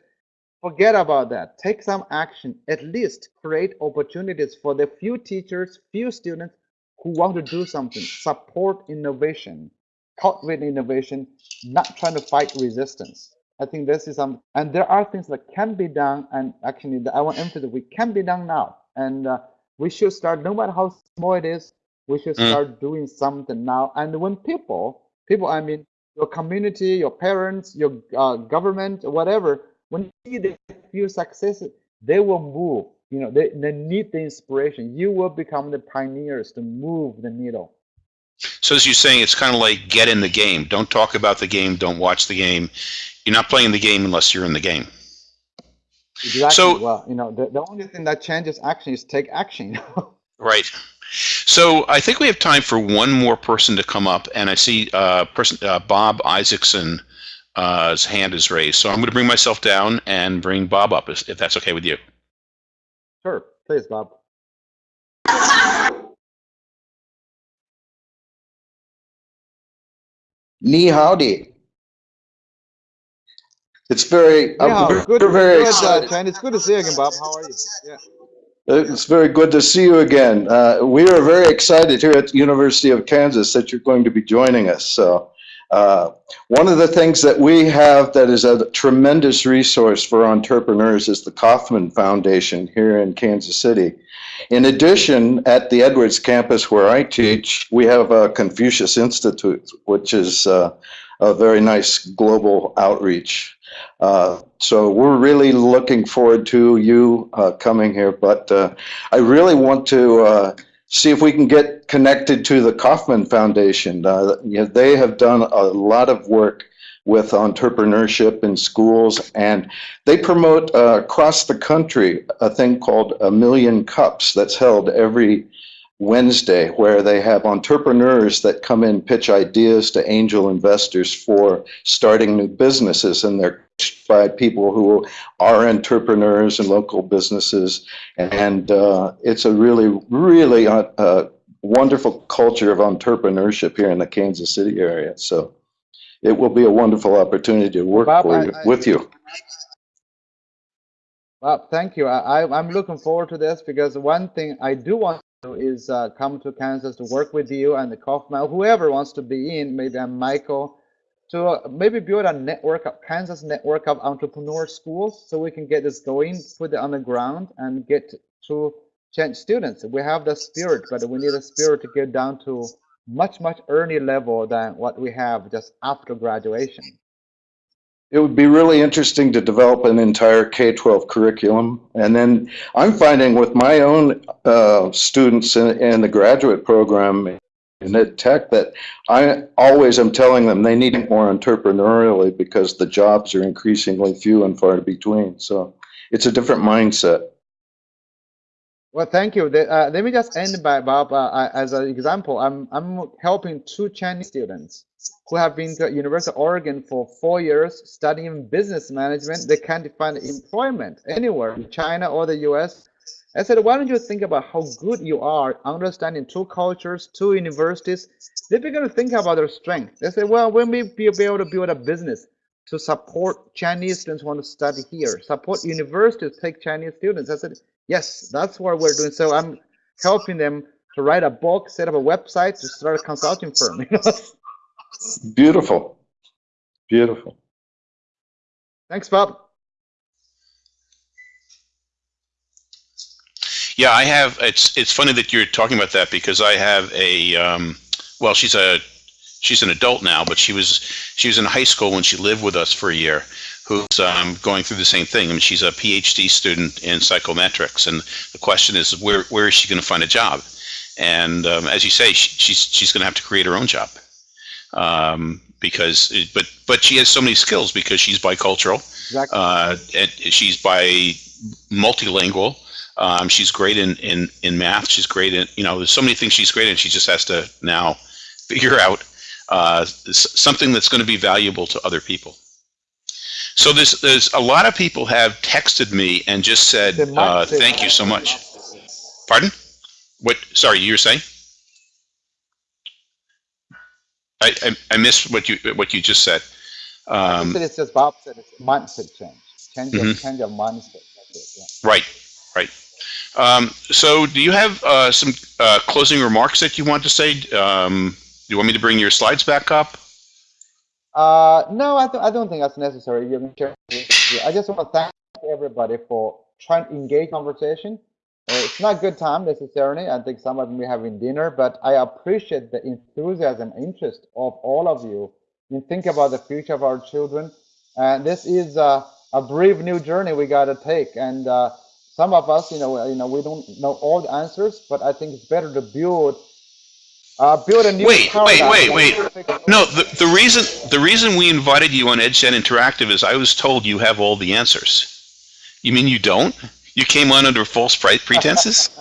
forget about that. Take some action. At least create opportunities for the few teachers, few students who want to do something. Support innovation, cultivate innovation, not trying to fight resistance. I think this is some, and there are things that can be done, and actually, I want to emphasize we can be done now, and uh, we should start. No matter how small it is, we should Mm. start doing something now. And when people, people, I mean, your community, your parents, your uh, government, whatever, when you see the few successes, they will move. You know, they, they need the inspiration. You will become the pioneers to move the needle. So as you're saying, it's kind of like get in the game. Don't talk about the game. Don't watch the game. You're not playing the game unless you're in the game. Exactly. So- well, you know, the, the only thing that changes action is take action. Right. So I think we have time for one more person to come up, and I see uh, person uh, Bob Isaacson's Uh, hand is raised, so I'm going to bring myself down and bring Bob up, if if that's okay with you. sure, please, Bob. Ni howdy. It's very, uh, Yeah, we're good, we're very good, uh, excited. Chen. It's good to see you again, Bob. How are you? Yeah. It's very good to see you again. Uh, we are very excited here at the University of Kansas that you're going to be joining us. So, uh, one of the things that we have that is a tremendous resource for entrepreneurs is the Kauffman Foundation here in Kansas City. In addition, at the Edwards campus where I teach, we have a Confucius Institute, which is uh, a very nice global outreach. Uh, so we're really looking forward to you uh, coming here, but uh, I really want to uh, see if we can get connected to the Kauffman Foundation. Uh, you know, they have done a lot of work with entrepreneurship in schools, and they promote uh, across the country a thing called a Million Cups that's held every Wednesday, where they have entrepreneurs that come in pitch ideas to angel investors for starting new businesses, they're coached by people who are entrepreneurs and local businesses, and uh, it's a really, really uh, uh, wonderful culture of entrepreneurship here in the Kansas City area. So it will be a wonderful opportunity to work Bob, I- you, I- with you. Well, thank you. I, I'm looking forward to this because one thing I do want to do is uh, come to Kansas to work with you and the Kauffman, whoever wants to be in, maybe I'm Michael, to uh, maybe build a network of Kansas network of entrepreneur schools so we can get this going, put it on the ground and get to change students. We have the spirit, but we need a spirit to get down to much, much early level than what we have just after graduation. It would be really interesting to develop an entire K-12 curriculum. And then I'm finding with my own uh, students in, in the graduate program in tech that I always am telling them they need more entrepreneurially because the jobs are increasingly few and far between. So it's a different mindset. Well, thank you. The- uh, let me just end by Bob. Uh, as an example, I'm I'm helping two Chinese students who have been to University of Oregon for four years studying business management. They can't find employment anywhere in China or the U.S. I said, why don't you think about how good you are understanding two cultures, two universities? They begin to think about their strength. They say, well, when we may be able to build a business to support Chinese students who want to study here, support universities take Chinese students. I said, yes, that's what we're doing. So I'm helping them to write a book, set up a website, to start a consulting firm. Beautiful. Beautiful. Thanks, Bob. Yeah, I have. It's it's funny that you're talking about that because I have a. Um, well, she's a she's an adult now, but she was she was in high school when she lived with us for a year. Who's um, going through the same thing? I mean, she's a PhD student in psychometrics, and the question is, where where is she going to find a job? And um, as you say, she, she's she's going to have to create her own job um, because, but but she has so many skills because she's bicultural, Exactly. uh, and she's bi multilingual. Um, she's great in, in, in math. She's great in, you know, there's so many things she's great in. She just has to now figure out uh, something that's going to be valuable to other people. So there's, there's a lot of people have texted me and just said, uh, thank you so much. Pardon? What, sorry, you were saying? I, I, I missed what you, what you just said. I Um, it's just Bob said it's mindset change, change of Mhm. change of mindset. It. Yeah. Right, right. Um, so do you have uh, some uh, closing remarks that you want to say? Um, do you want me to bring your slides back up? Uh, no, I, th- I don't think that's necessary. I just want to thank everybody for trying to engage conversation. Uh, it's not good time necessarily. I think some of them are having dinner, but I appreciate the enthusiasm, and interest of all of you in thinking about the future of our children. And this is uh, a brave new journey we got to take. And uh, some of us, you know, you know, we don't know all the answers, but I think it's better to build, uh, build a new Wait, wait, paradigm wait, than wait. No, the, the reason the reason we invited you on EdChat Interactive is I was told you have all the answers. You mean you don't? You came on under false pretenses?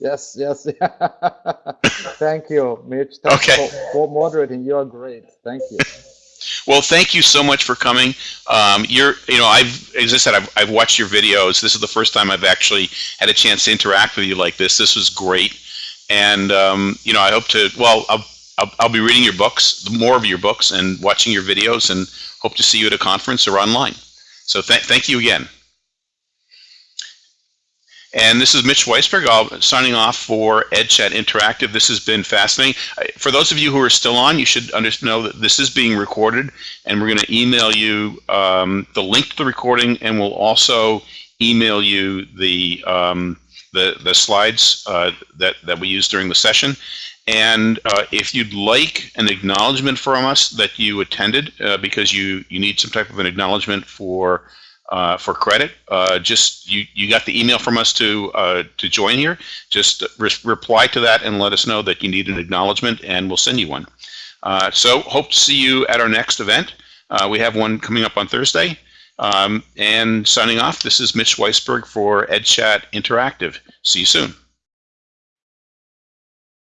Yes, yes. Thank you, Mitch. Thanks Okay. for, for moderating. You're great. Thank you. Well, thank you so much for coming. Um, you're, you know, I've, as I said, I've, I've watched your videos. This is the first time I've actually had a chance to interact with you like this. This was great, and um, you know, I hope to. Well, I'll, I'll, I'll be reading your books, more of your books, and watching your videos, and hope to see you at a conference or online. So, th- thank you again. And this is Mitch Weisburgh. Signing off for EdChat Interactive. This has been fascinating. For those of you who are still on, you should know that this is being recorded, and we're going to email you um, the link to the recording, and we'll also email you the um, the the slides uh, that that we used during the session. And uh, if you'd like an acknowledgement from us that you attended, uh, because you you need some type of an acknowledgement for uh, for credit, uh, just you you got the email from us to uh, to join here. Just re- reply to that and let us know that you need an acknowledgement, and we'll send you one. Uh, so hope to see you at our next event. Uh, we have one coming up on Thursday. Um, and signing off, this is Mitch Weisburgh for EdChat Interactive. See you soon.